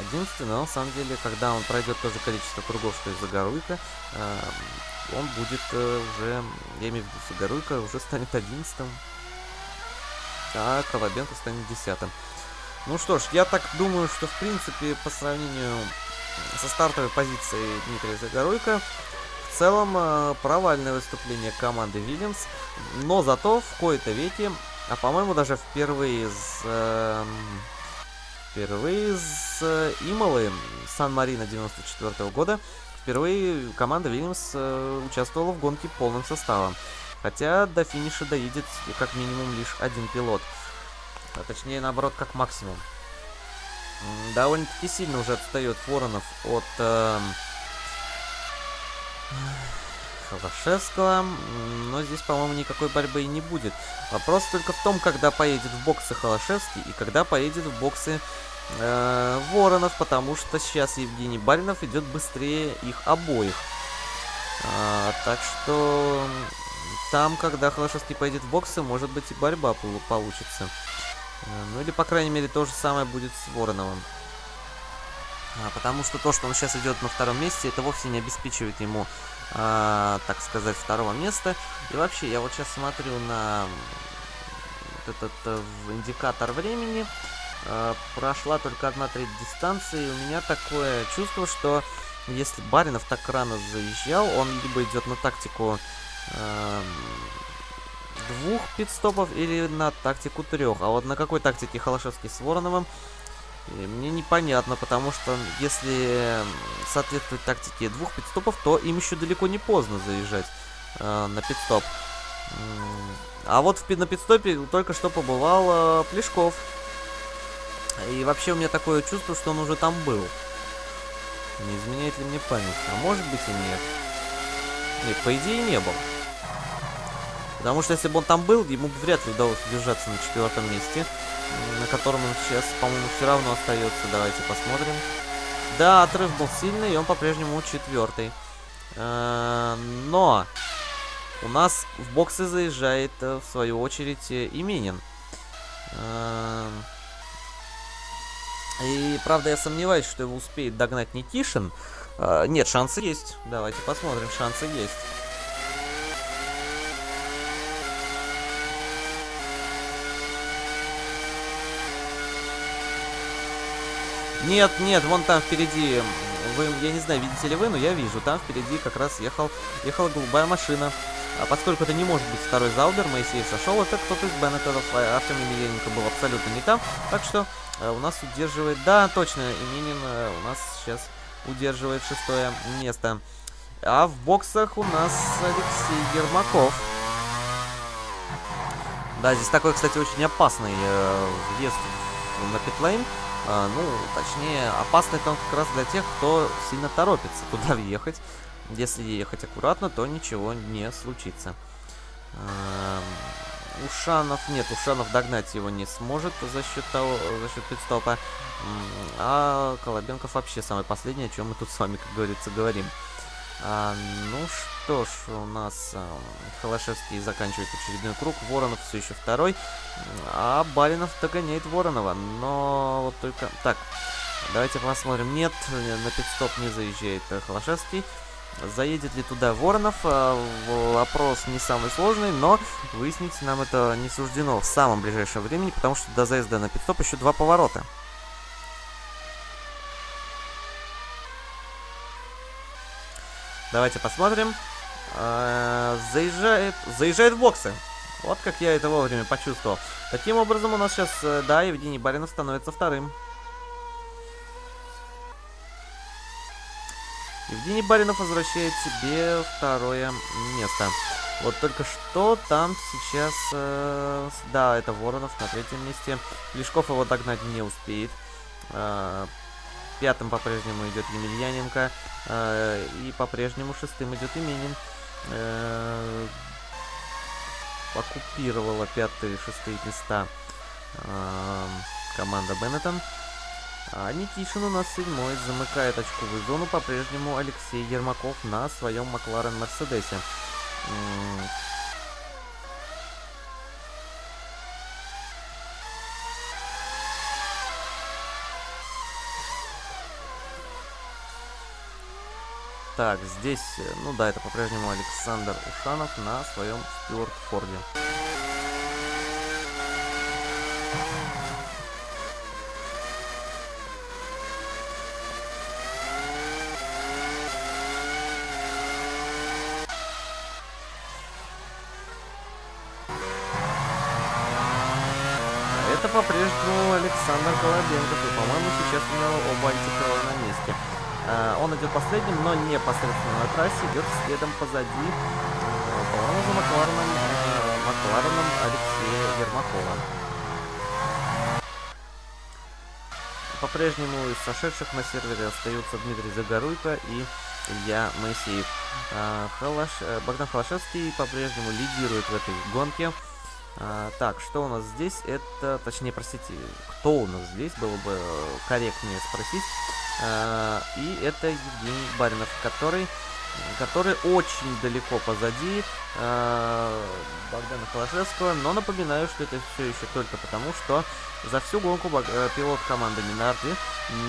одиннадцатый, но на самом деле, когда он пройдет то же количество кругов, что и Загоруйко, э, он будет э, уже, я имею в виду Загоруйко, уже станет одиннадцатым, а Колобенко станет десятым. Ну что ж, я так думаю, что в принципе по сравнению со стартовой позицией Дмитрия Загоруйко в целом, э, провальное выступление команды Вильямс, но зато в кои-то веке, а по-моему даже впервые с... Э, впервые с э, Имолы Сан-Марина 94 -го года, впервые команда Вильямс э, участвовала в гонке полным составом. Хотя до финиша доедет как минимум лишь один пилот. А точнее, наоборот, как максимум. Довольно-таки сильно уже отстает Воронов от... Э, Холошевского. Но здесь, по-моему, никакой борьбы и не будет. Вопрос только в том, когда поедет в боксы Холошевский и когда поедет в боксы э, Воронов, потому что сейчас Евгений Баринов идет быстрее их обоих. А, так что там, когда Холошевский поедет в боксы, может быть и борьба получится. Э, ну или, по крайней мере, то же самое будет с Вороновым. А, потому что то, что он сейчас идет на втором месте, это вовсе не обеспечивает ему, а, так сказать, второго места. И вообще, я вот сейчас смотрю на этот э, индикатор времени. А, прошла только одна треть дистанции. У меня такое чувство, что если Баринов так рано заезжал, он либо идет на тактику э, двух пидстопов или на тактику трех. А вот на какой тактике Холошевский с Вороновым и мне непонятно, потому что если соответствовать тактике двух пидстопов, то им еще далеко не поздно заезжать э, на пидстоп. А вот в, на пидстопе только что побывал э, Плешков. И вообще у меня такое чувство, что он уже там был. Не изменяет ли мне память? А может быть и нет. Нет, по идее не был. Потому что если бы он там был, ему бы вряд ли удалось удержаться на четвертом месте на котором он сейчас, по-моему, все равно остается. Давайте посмотрим. Да, отрыв был сильный, и он по-прежнему четвертый. Э, но у нас в боксы заезжает, э, в свою очередь, э, Именин. И, правда, я сомневаюсь, что его успеет догнать Никишин. Нет, шансы есть. Давайте посмотрим, шансы есть. Нет, нет, вон там впереди, вы, я не знаю, видите ли вы, но я вижу, там впереди как раз ехал, ехала голубая машина. А поскольку это не может быть второй Заубер, Моисеев сошел, это кто-то из Беннетов, а Артем Емельяненко был абсолютно не там. Так что э, у нас удерживает, да, точно, Именин э, у нас сейчас удерживает шестое место. А в боксах у нас Алексей Ермаков. Да, здесь такой, кстати, очень опасный э, въезд на питлейн. А, ну, точнее, опасный он как раз для тех, кто сильно торопится туда въехать. Если ехать аккуратно, то ничего не случится. А, Ушанов, нет, Ушанов догнать его не сможет за счет того, за счет пидстопа. А Колобенков вообще самый последний, о чем мы тут с вами, как говорится, говорим. А, ну что ж, у нас а, Холошевский заканчивает очередной круг, Воронов все еще второй, а Балинов догоняет Воронова, но вот только... Так, давайте посмотрим. Нет, на пидстоп не заезжает Холошевский. Заедет ли туда Воронов? А, вопрос не самый сложный, но выяснить нам это не суждено в самом ближайшем времени, потому что до заезда на пидстоп еще два поворота. Давайте посмотрим. А, заезжает, заезжает в боксы. Вот как я это вовремя почувствовал. Таким образом, у нас сейчас, э, да, Евгений Баринов становится вторым. Евгений Баринов возвращает себе второе место. Вот только что там сейчас... Э, да, это Воронов на третьем месте. Лешков его догнать не успеет. Э, Пятым по-прежнему идет Емельяненко. Э, и по-прежнему шестым идет Именин. Э, оккупировала пятые и шестые места э, команда Беннетон. А Никишин у нас седьмой, замыкает очковую зону по-прежнему Алексей Ермаков на своем Макларен Мерседесе. Так, здесь, э, ну да, это по-прежнему Александр Ушанов на своем Стюарт Форде. Это по-прежнему Александр Колобенков, и, по-моему, сейчас у него оба. Э, он идет последним, но непосредственно на трассе, идет следом позади, э, по-моему, за Маклареном, э, Маклареном Алексея Ермакова. По-прежнему из сошедших на сервере остаются Дмитрий Загоруйко и Илья Моисеев. Халаш... Богдан Халашевский по-прежнему лидирует в этой гонке. А, так, что у нас здесь? Это, точнее, простите, кто у нас здесь, было бы корректнее спросить. А, и это Евгений Баринов, который, который очень далеко позади а, Богдана Холошевского. Но напоминаю, что это все еще только потому, что за всю гонку э, пилот команды Минарди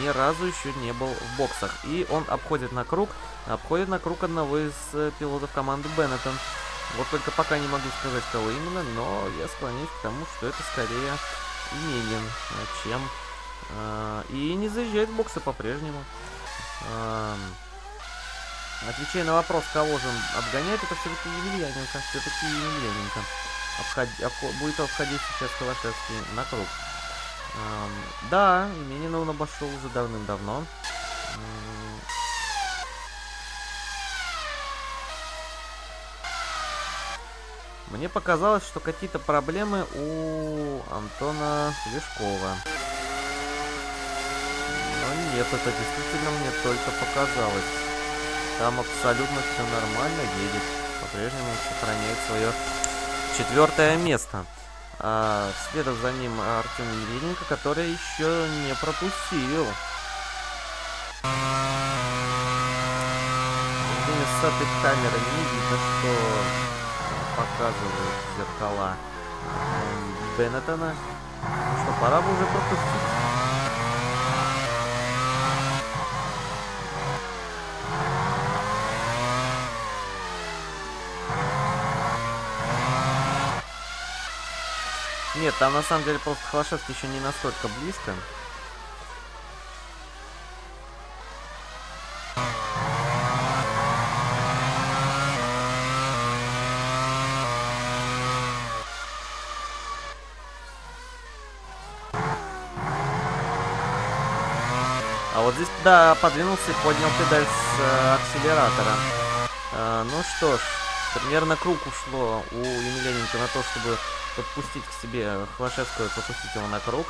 ни разу еще не был в боксах. И он обходит на круг, обходит на круг одного из э, пилотов команды Беннетон. Вот только пока не могу сказать, кого именно, но я склоняюсь к тому, что это скорее Именин, чем... Э, и не заезжает в боксы по-прежнему. Э, отвечая на вопрос, кого же он обгоняет, это все-таки Емельяненко. Все-таки Емельяненко. Обход... Обход... Будет обходить сейчас Калашевский на круг. Э, да, Именина он обошел уже давным-давно. Мне показалось, что какие-то проблемы у Антона Лешкова. Но нет, это действительно мне только показалось. Там абсолютно все нормально едет. По-прежнему сохраняет свое четвертое место. А, следом за ним Артем Елененко, который еще не пропустил. С этой камеры не видно, что показывают зеркала Беннетона. Ну что, пора бы уже пропустить. Нет, там на самом деле просто Холошевский еще не настолько близко. Вот здесь, да, подвинулся и поднял педаль с э, акселератора. Э, ну что ж, примерно круг ушло у Емельяненко на то, чтобы подпустить к себе Хвашевского, подпустить его на круг.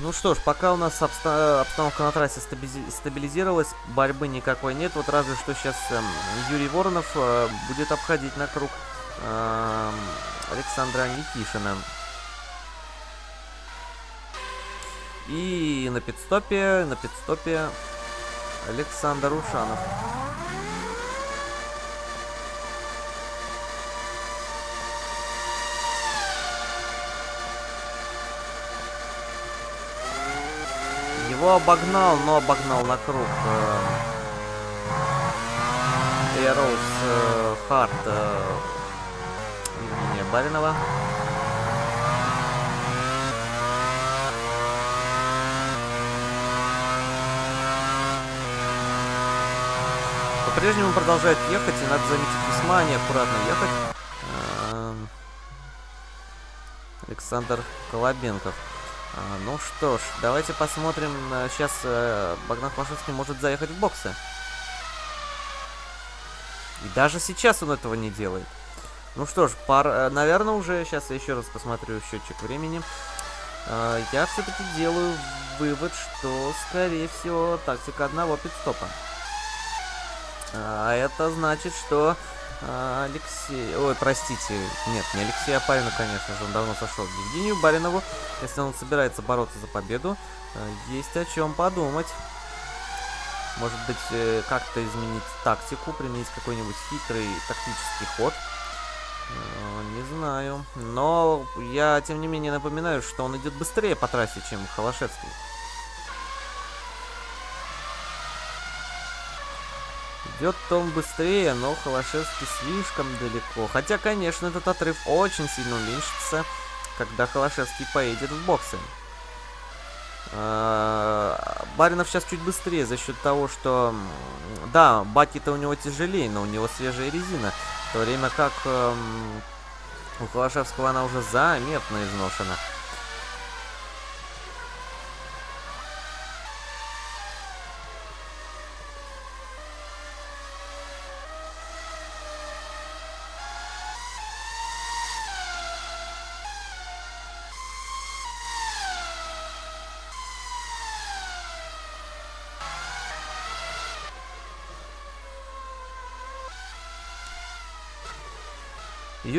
Ну что ж, пока у нас обста обстановка на трассе стабилизировалась, борьбы никакой нет. Вот разве что сейчас э, Юрий Воронов э, будет обходить на круг э, Александра Никишина. На пидстопе, на пидстопе Александр Ушанов. Его обогнал, но обогнал на круг. Эроуз э, Харт э, Евгения Баринова. По-прежнему продолжает ехать, и надо заметить, весьма неаккуратно ехать. Эм, Александр Колобенков. А, ну что ж, давайте посмотрим. Сейчас э, Богдан Хвашевский может заехать в боксы. И даже сейчас он этого не делает. Ну что ж, пар, э, наверное, уже сейчас я еще раз посмотрю счетчик времени. Э, я все-таки делаю вывод, что, скорее всего, тактика одного пидстопа. А это значит, что а, Алексей... Ой, простите. Нет, не Алексей Апарину, конечно же. Он давно сошел Евгению Баринову. Если он собирается бороться за победу, э, есть о чем подумать. Может быть, э, как-то изменить тактику, применить какой-нибудь хитрый тактический ход. Э, не знаю. Но я, тем не менее, напоминаю, что он идет быстрее по трассе, чем Холошевский. Идет он быстрее, но Холошевский слишком далеко. Хотя, конечно, этот отрыв очень сильно уменьшится, когда Холошевский поедет в боксы. А, Баринов сейчас чуть быстрее за счет того, что... Да, баки-то у него тяжелее, но у него свежая резина. В то время как эм, у Холошевского она уже заметно изношена.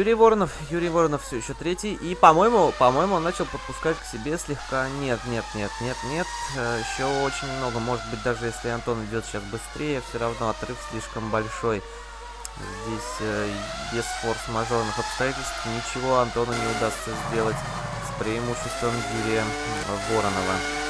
Юрий Воронов, Юрий Воронов все еще третий. И, по-моему, по-моему, он начал подпускать к себе слегка. Нет, нет, нет, нет, нет. Э, еще очень много. Может быть, даже если Антон идет сейчас быстрее, все равно отрыв слишком большой. Здесь э, без форс-мажорных обстоятельств ничего Антону не удастся сделать с преимуществом Юрия Воронова.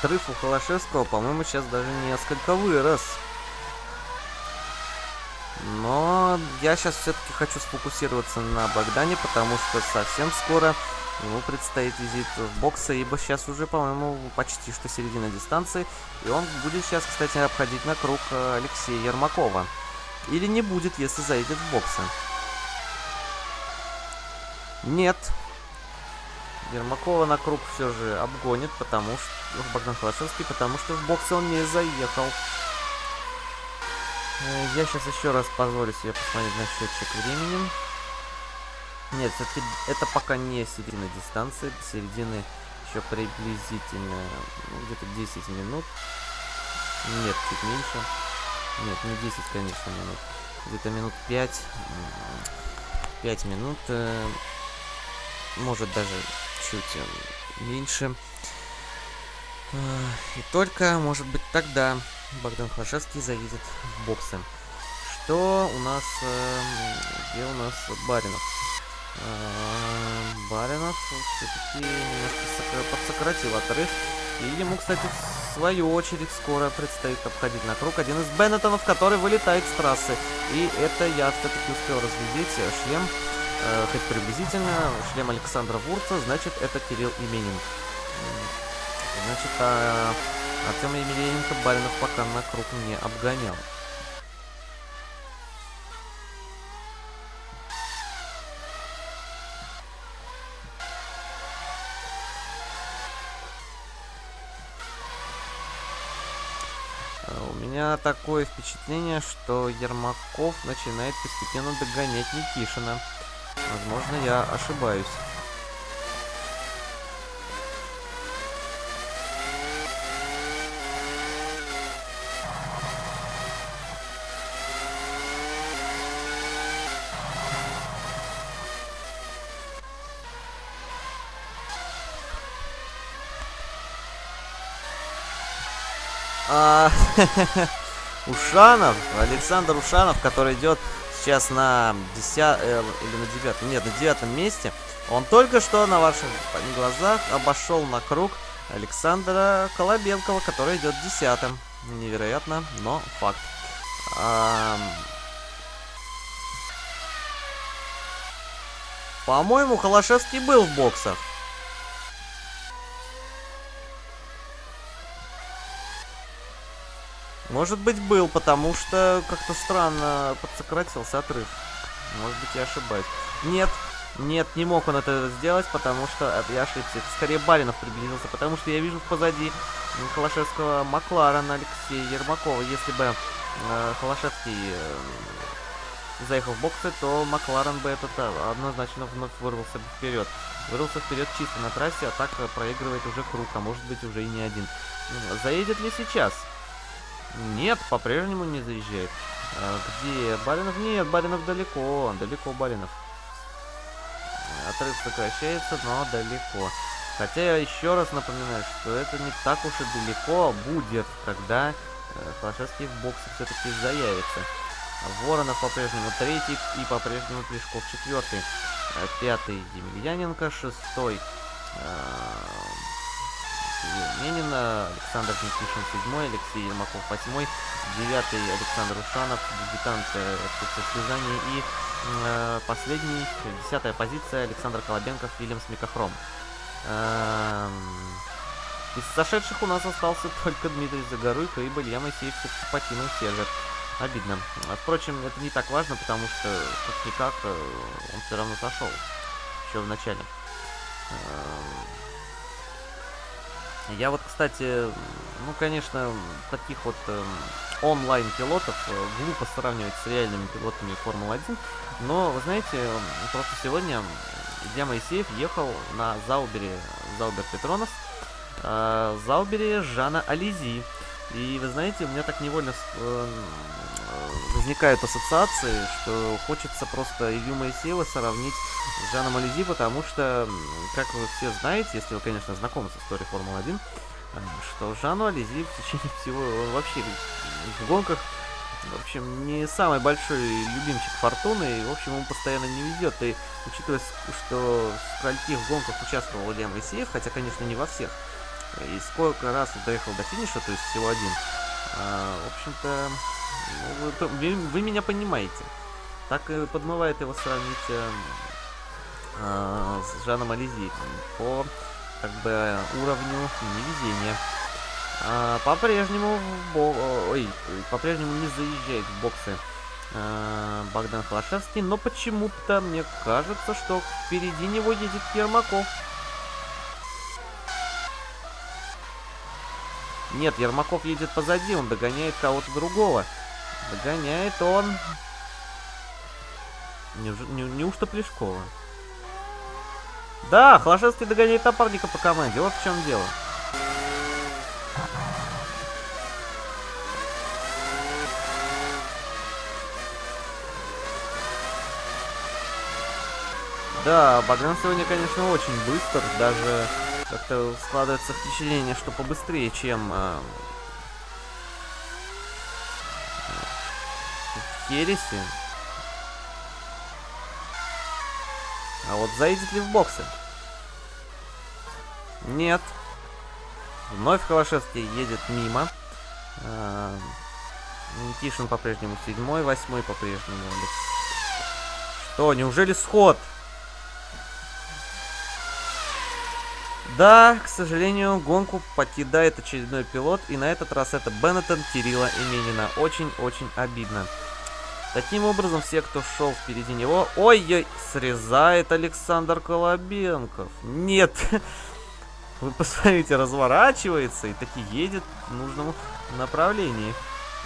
Отрыв у Холошевского, по-моему, сейчас даже несколько вырос. Но я сейчас все-таки хочу сфокусироваться на Богдане, потому что совсем скоро ему предстоит визит в боксы, ибо сейчас уже, по-моему, почти что середина дистанции. И он будет сейчас, кстати, обходить на круг э, Алексея Ермакова. Или не будет, если зайдет в боксы. Нет, Ермакова на круг все же обгонит, потому что... Богдан Холошевский, потому что в боксе он не заехал. Э, я сейчас еще раз позволю себе посмотреть на счетчик времени. Нет, все-таки это пока не середина дистанции. Середины еще приблизительно ну, где-то 10 минут. Нет, чуть меньше. Нет, не 10, конечно, минут. Где-то минут 5. 5 минут. Э, может даже чуть э, меньше. И только, может быть, тогда Богдан Хлашевский заедет в боксы. Что у нас... Эм, где у нас Баринов? Баринов все-таки немножко подсократил отрыв. И ему, кстати, в свою очередь скоро предстоит обходить на круг один из Беннетонов, который вылетает с трассы. И это я все-таки успел разглядеть шлем, э, хоть приблизительно, шлем Александра Вурца, значит, это Кирилл Именин. Значит, а Артема Емельяненко Баринов пока на круг не обгонял. меня такое впечатление, что Ермаков начинает постепенно догонять Никишина. Возможно, я ошибаюсь. А, Ушанов, Александр Ушанов, который идет сейчас на 10 э, или на 9, нет, на девятом месте. Он только что на ваших глазах обошел на круг Александра Колобенкова, который идет десятым. Невероятно, но факт. А, По-моему, Холошевский был в боксах. Может быть, был, потому что как-то странно подсократился отрыв. Может быть, я ошибаюсь. Нет, нет, не мог он это сделать, потому что я ошибся. Это скорее Баринов приблизился, потому что я вижу позади Холошевского Макларена Алексея Ермакова. Если бы э, Холошевский э, заехал в боксы, то Макларен бы этот э, однозначно вновь вырвался бы вперед. Вырвался вперед чисто на трассе, а так проигрывает уже круг, а может быть уже и не один. Заедет ли сейчас? Нет, по-прежнему не заезжает. А, где Баринов? Нет, Баринов далеко. Далеко Баринов. Отрыв сокращается, но далеко. Хотя я еще раз напоминаю, что это не так уж и далеко будет, когда э, Флашевский в боксе все-таки заявится. Воронов по-прежнему третий и по-прежнему Плешков четвертый. Э, пятый Демельяненко, шестой э, Менина, Александр Никишин 7, Алексей Ермаков 8, 9 Александр Ушанов, дебютант в Слезания и э, последний, десятая позиция Александр Колобенков, Вильямс Микохром. Э, из сошедших у нас остался только Дмитрий Загоруйко, ибо Илья Моисеев покинул сервер. Обидно. Впрочем, это не так важно, потому что, как-никак, э, он все равно сошел. Еще в начале. Э, я вот, кстати, ну, конечно, таких вот э, онлайн-пилотов глупо сравнивать с реальными пилотами Формулы-1, но, вы знаете, просто сегодня Илья Моисеев ехал на Заубере, Заубер Петронос, э, Заубере Жана Ализи. И вы знаете, у меня так невольно э, возникают ассоциации, что хочется просто Илью Моисеева сравнить с Жаном Ализи, потому что, как вы все знаете, если вы, конечно, знакомы с историей Формулы-1, э, что Жану Ализи в течение всего, он вообще в гонках, в общем, не самый большой любимчик Фортуны, и, в общем, ему постоянно не везет. И учитывая, что в скольких гонках участвовал Илья Моисеев, хотя, конечно, не во всех, и сколько раз он доехал до финиша, то есть всего один, а, в общем-то, вы, вы меня понимаете. Так и подмывает его сравнить э, э, с Жаном Ализи по как бы уровню невезения. А, по-прежнему по-прежнему не заезжает в боксы а, Богдан Холошевский, но почему-то мне кажется, что впереди него едет Ермаков. Нет, Ермаков едет позади, он догоняет кого-то другого. Догоняет он... Неуж... Не... Неужто Плешкова? Да, Холошевский догоняет напарника по команде. Вот в чем дело. Да, Богдан сегодня, конечно, очень быстр. Даже как-то складывается впечатление, что побыстрее, чем э, Хереси. А вот заедет ли в боксы? Нет. Вновь Холошевский едет мимо. А, Никишин по-прежнему седьмой, восьмой по-прежнему. Что, неужели сход? Да, к сожалению, гонку покидает очередной пилот, и на этот раз это Беннетон Кирилла Именина. Очень-очень обидно. Таким образом, все, кто шел впереди него... Ой-ой, срезает Александр Колобенков. Нет, вы посмотрите, разворачивается и таки едет в нужном направлении.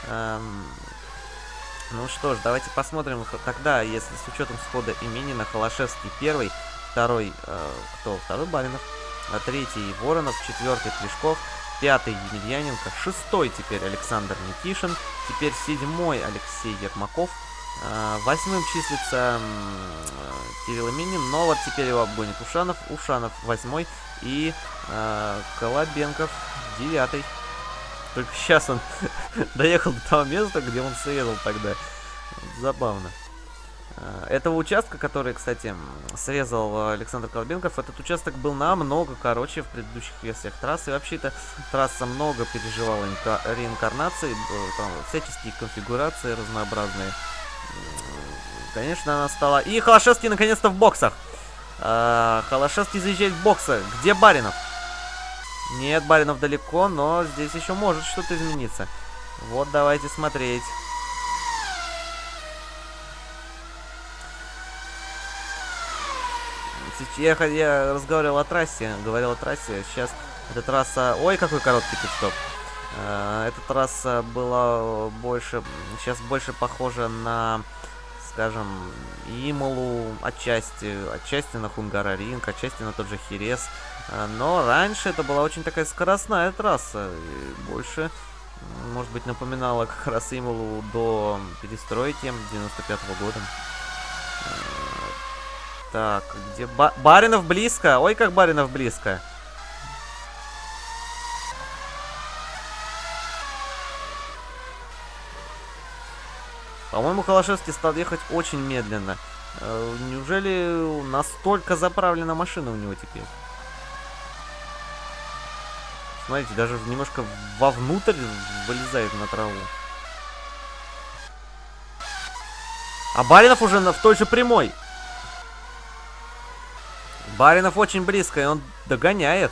Эм... Ну что ж, давайте посмотрим тогда, если с учетом схода Именина, Холошевский первый, второй, э, кто? Второй Баринов, а третий Воронов, четвертый Плешков, пятый Емельяненко, шестой теперь Александр Никишин, теперь седьмой Алексей Ермаков, э, восьмым числится э, Кирилл Именин, но вот теперь его обгонит Ушанов, Ушанов восьмой и э, Колобенков девятый. Только сейчас он доехал до того места, где он срезал тогда. Забавно. А, этого участка, который, кстати, срезал Александр Колбенков, этот участок был намного короче в предыдущих версиях трассы. И вообще эта трасса много переживала реинкарнации, там всяческие конфигурации разнообразные. Конечно, она стала... И Холошевский наконец-то в боксах. Холошевский заезжает в боксы. Где Баринов? Нет, Баринов далеко, но здесь еще может что-то измениться. Вот, давайте смотреть. Я, я разговаривал о трассе, говорил о трассе. Сейчас эта трасса... Ой, какой короткий пидстоп. Э, эта трасса была больше... Сейчас больше похожа на скажем, Ималу отчасти, отчасти на Хунгараринг, отчасти на тот же Херес. А, но раньше это была очень такая скоростная трасса. И больше, может быть, напоминала как раз Ималу до перестройки 95 -го года. Так, где... Ба Баринов близко! Ой, как Баринов близко! По-моему, Холошевский стал ехать очень медленно. Э, неужели настолько заправлена машина у него теперь? Смотрите, даже немножко вовнутрь вылезает на траву. А Баринов уже на, в той же прямой. Баринов очень близко, и он догоняет.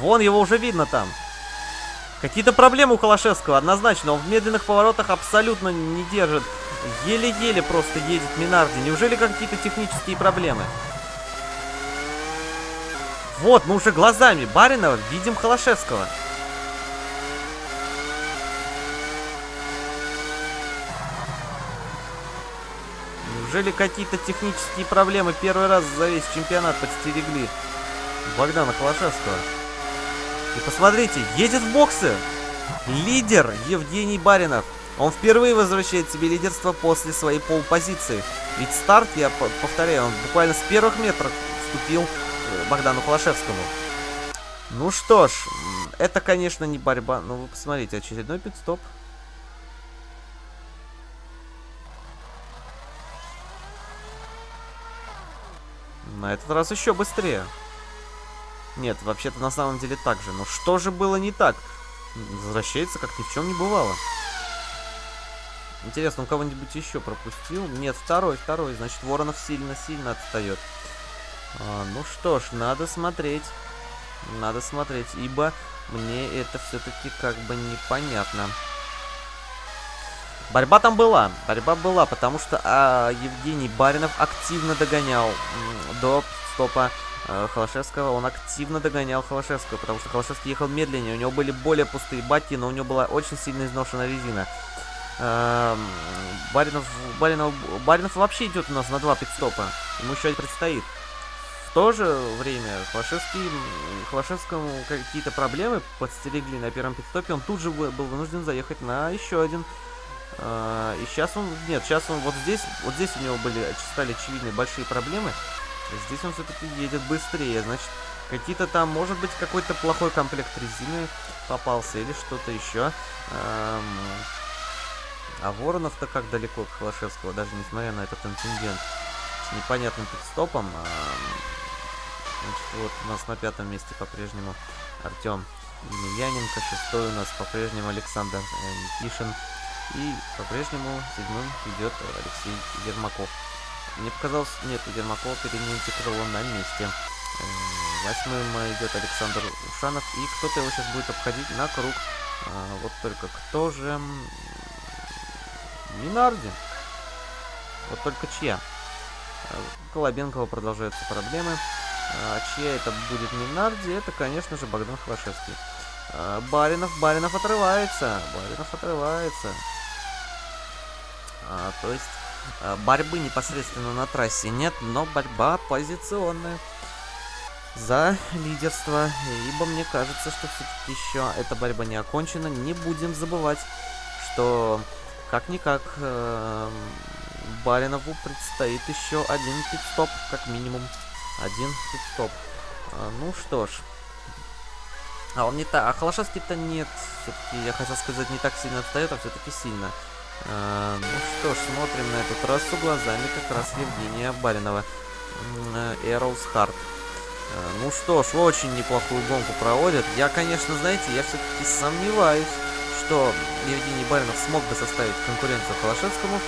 Вон его уже видно там. Какие-то проблемы у Холошевского, однозначно. Он в медленных поворотах абсолютно не держит. Еле-еле просто едет Минарди. Неужели какие-то технические проблемы? Вот, мы уже глазами Баринова видим Холошевского. Неужели какие-то технические проблемы первый раз за весь чемпионат подстерегли Богдана Холошевского? И посмотрите, едет в боксы. Лидер Евгений Баринов. Он впервые возвращает себе лидерство после своей полпозиции. Ведь старт, я повторяю, он буквально с первых метров вступил э, Богдану Холошевскому. Ну что ж, это, конечно, не борьба. Ну, вы посмотрите, очередной пидстоп. На этот раз еще быстрее. Нет, вообще-то на самом деле так же. Но что же было не так? Возвращается, как ни в чем не бывало. Интересно, он кого-нибудь еще пропустил? Нет, второй, второй. Значит, Воронов сильно-сильно отстает. А, ну что ж, надо смотреть. Надо смотреть, ибо мне это все-таки как бы непонятно. Борьба там была, борьба была, потому что а, Евгений Баринов активно догонял до стопа Э, Холошевского, он активно догонял Холошевского, потому что Холошевский ехал медленнее, у него были более пустые баки, но у него была очень сильно изношена резина. Эм, Баринов, Баринов, Баринов вообще идет у нас на два пидстопа, ему еще предстоит. В то же время Холошевский, Холошевскому какие-то проблемы подстерегли на первом пидстопе, он тут же был вынужден заехать на еще один. Э, и сейчас он, нет, сейчас он вот здесь, вот здесь у него были, стали очевидны большие проблемы. Здесь он все-таки едет быстрее, значит, какие-то там, может быть, какой-то плохой комплект резины попался или что-то еще. А Воронов-то как далеко от Холошевского, даже несмотря на этот инцидент. непонятным подстопом. А, значит, вот у нас на пятом месте по-прежнему Артем Емельяненко. Шестой у нас по-прежнему Александр э, Никишин. И по-прежнему седьмым идет Алексей Ермаков. Мне показалось, нет, Ермакова крыло на месте. Э, восьмым идет Александр Ушанов. И кто-то его сейчас будет обходить на круг. А, вот только кто же... Минарди. Вот только чья? Колобенкова продолжаются проблемы. А, чья это будет Минарди? Это, конечно же, Богдан Хвашевский. А, Баринов, Баринов отрывается. Баринов отрывается. А, то есть а, борьбы непосредственно на трассе нет, но борьба позиционная за лидерство. Ибо мне кажется, что все-таки еще эта борьба не окончена. Не будем забывать, что как-никак э, Баринову предстоит еще один пит-стоп, как минимум. Один пит-стоп. А, ну что ж. А он не так. А Холошевский-то нет. Все-таки, я хотел сказать, не так сильно отстает, а все-таки сильно. А, ну что ж, смотрим на эту трассу глазами как раз Евгения Баринова. Эроуз Харт. А, ну что ж, очень неплохую гонку проводят. Я, конечно, знаете, я все-таки сомневаюсь, что Евгений Баринов смог бы составить конкуренцию Холошевскому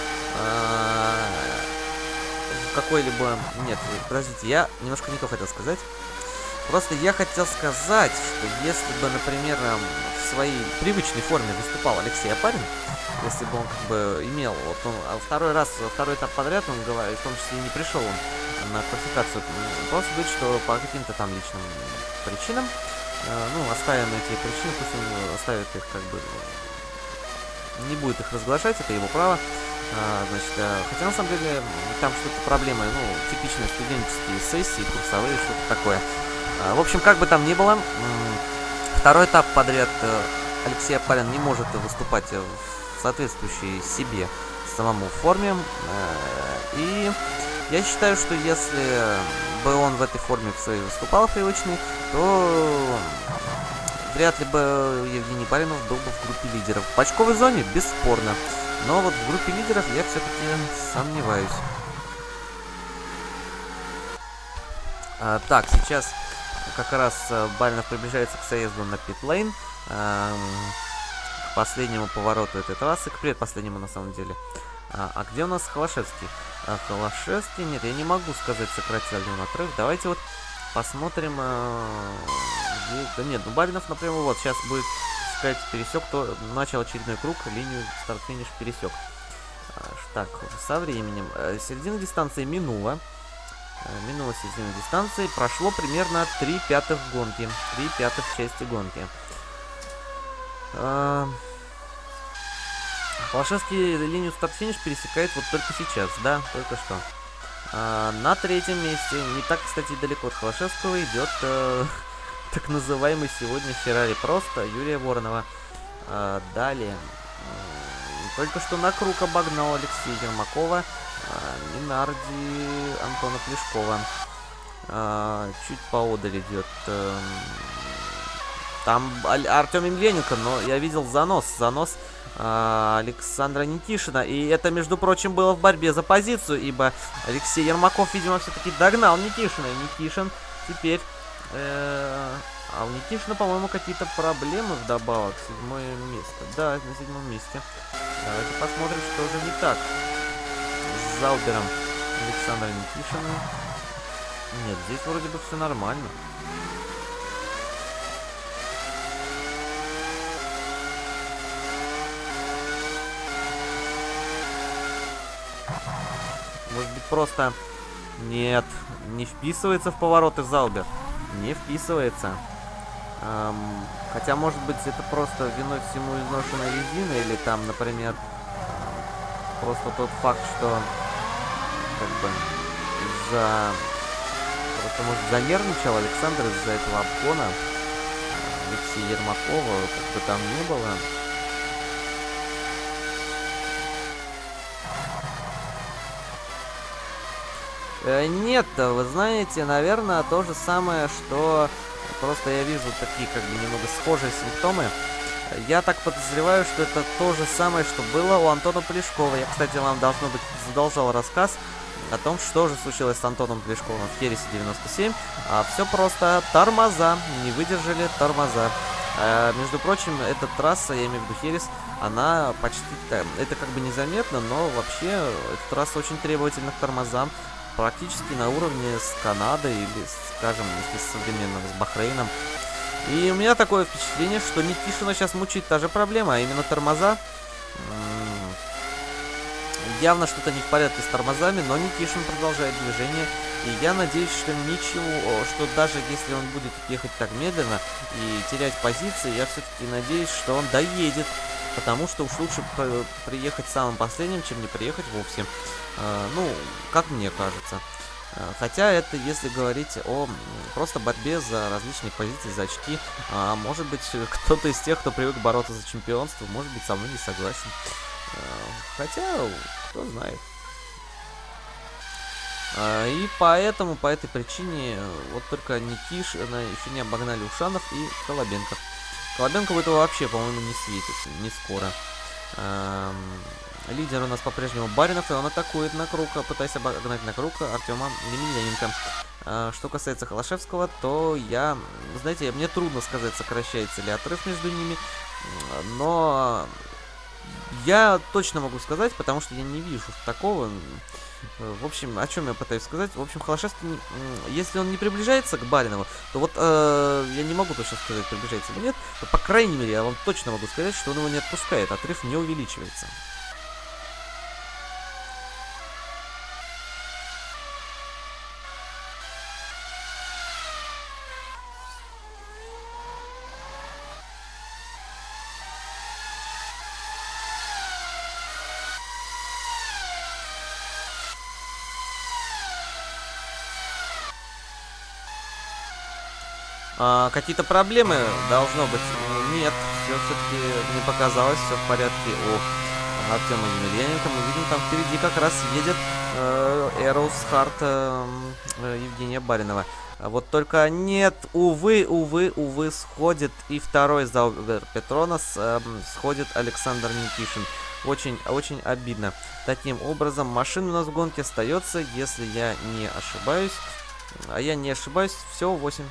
а, какой-либо... Нет, подождите, я немножко не то хотел сказать. Просто я хотел сказать, что если бы, например, в своей привычной форме выступал Алексей Апарин, если бы он как бы имел, вот он а второй раз, второй этап подряд, он говорит, в том числе не пришел он на квалификацию, просто говорит, что по каким-то там личным причинам Э, ну, оставим эти причины, пусть он оставит их как бы... Не будет их разглашать, это его право. А, значит, а, хотя на самом деле там что-то проблемы, ну, типичные студенческие сессии, курсовые, что-то такое. А, в общем, как бы там ни было, второй этап подряд э, Алексей Апарин не может выступать в соответствующей себе самому форме. И я считаю, что если бы он в этой форме в своей выступал привычный, то вряд ли бы Евгений Баринов был бы в группе лидеров. В очковой зоне бесспорно, но вот в группе лидеров я все-таки сомневаюсь. А, так, сейчас как раз э, Баринов приближается к заезду на питлейн. А, к последнему повороту этой трассы, к предпоследнему на самом деле. А, а где у нас Холошевский? А, Холошевский, нет, я не могу сказать, сократил ли он отрыв. Давайте вот посмотрим, а, где... Да нет, ну Баринов, например, вот сейчас будет сказать пересек, то начал очередной круг, линию старт-финиш пересек. А, так, со временем. А, середина дистанции минула. А, минула середина дистанции. Прошло примерно 3 пятых гонки. 3 пятых части гонки. Холошевский линию старт-финиш пересекает вот только сейчас, да, только что. А, на третьем месте, не так, кстати, далеко от Холошевского, идет э, так называемый сегодня Феррари просто Юрия Воронова. А, далее, только что на круг обогнал Алексея Ермакова, Минарди Антона Плешкова. А, чуть поодаль идет... Э, там Артем Емельяненко, но я видел занос, занос а, Александра Никишина. И это, между прочим, было в борьбе за позицию, ибо Алексей Ермаков, видимо, все-таки догнал Никишина. И Никишин теперь... Э, а у Никишина, по-моему, какие-то проблемы вдобавок. Седьмое место. Да, на седьмом месте. Давайте посмотрим, что же не так с Залбером Александра Никишина. Нет, здесь вроде бы все нормально. Может быть, просто... Нет, не вписывается в повороты Залбер. Не вписывается. Эм, хотя, может быть, это просто виной всему изношенная резина, или там, например, просто тот факт, что как бы из-за... Просто, может, занервничал Александр из-за этого обгона Алексея Ермакова, как бы там не было. Э, нет, вы знаете, наверное, то же самое, что... Просто я вижу такие, как бы, немного схожие симптомы. Я так подозреваю, что это то же самое, что было у Антона Полешкова. Я, кстати, вам, должно быть, задолжал рассказ о том, что же случилось с Антоном Плешковым в Хересе 97. А, все просто. Тормоза. Не выдержали тормоза. А, между прочим, эта трасса, я имею в виду Херес, она почти... Это как бы незаметно, но вообще эта трасса очень требовательна к тормозам. Практически на уровне с Канадой или, скажем, если современно с Бахрейном. И у меня такое впечатление, что Никишина сейчас мучает та же проблема, а именно тормоза. Явно что-то не в порядке с тормозами, но Никишин продолжает движение. И я надеюсь, что ничего, что даже если он будет ехать так медленно и терять позиции, я все-таки надеюсь, что он доедет. Потому что уж лучше приехать самым последним, чем не приехать вовсе. Э, ну, как мне кажется. Э, хотя это если говорить о просто борьбе за различные позиции, за очки. А может быть, кто-то из тех, кто привык бороться за чемпионство, может быть, со мной не согласен. Э, хотя, кто знает. Э, и поэтому, по этой причине, вот только Никиш еще не обогнали Ушанов и Колобенков. Колобенков этого вообще, по-моему, не светит, не скоро. Лидер у нас по-прежнему Баринов, и он атакует на круга, пытаясь обогнать на круга Артема Емельяненко. Э, что касается Холошевского, то я, знаете, мне трудно сказать, сокращается ли отрыв между ними, но я точно могу сказать, потому что я не вижу такого. Э, в общем, о чем я пытаюсь сказать? В общем, Холошевский, если он не приближается к Баринову, то вот э, я не могу точно сказать, приближается или нет, то, по крайней мере, я вам точно могу сказать, что он его не отпускает, отрыв не увеличивается. А, Какие-то проблемы должно быть? Нет, все все-таки не показалось, все в порядке у Артема Емельяненко. Мы видим, там впереди как раз едет Эроус Харт э, э, Евгения Баринова. Вот только нет, увы, увы, увы, сходит и второй Заубер Петронос, э, сходит Александр Никишин. Очень, очень обидно. Таким образом, машина у нас в гонке остается, если я не ошибаюсь. А я не ошибаюсь, всего 8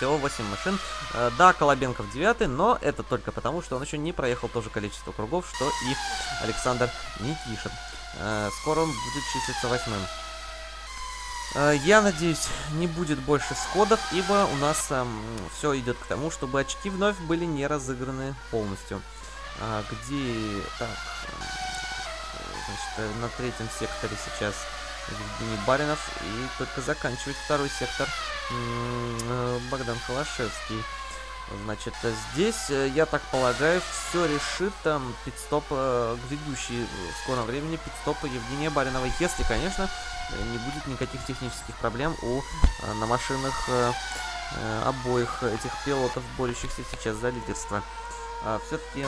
всего 8 машин. Э, да, Колобенков 9, но это только потому, что он еще не проехал то же количество кругов, что и Александр Никишин. Э, скоро он будет числиться восьмым. Э, я надеюсь, не будет больше сходов, ибо у нас э, все идет к тому, чтобы очки вновь были не разыграны полностью. Где... Так... Значит, на третьем секторе сейчас Евгений Баринов. И только заканчивает второй сектор э, Богдан Холошевский. Значит, здесь, э, я так полагаю, все решит там пидстоп, э, в скором времени пидстопа Евгения Баринова. Если, конечно, не будет никаких технических проблем у на машинах обоих этих пилотов, борющихся сейчас за лидерство. А, Все-таки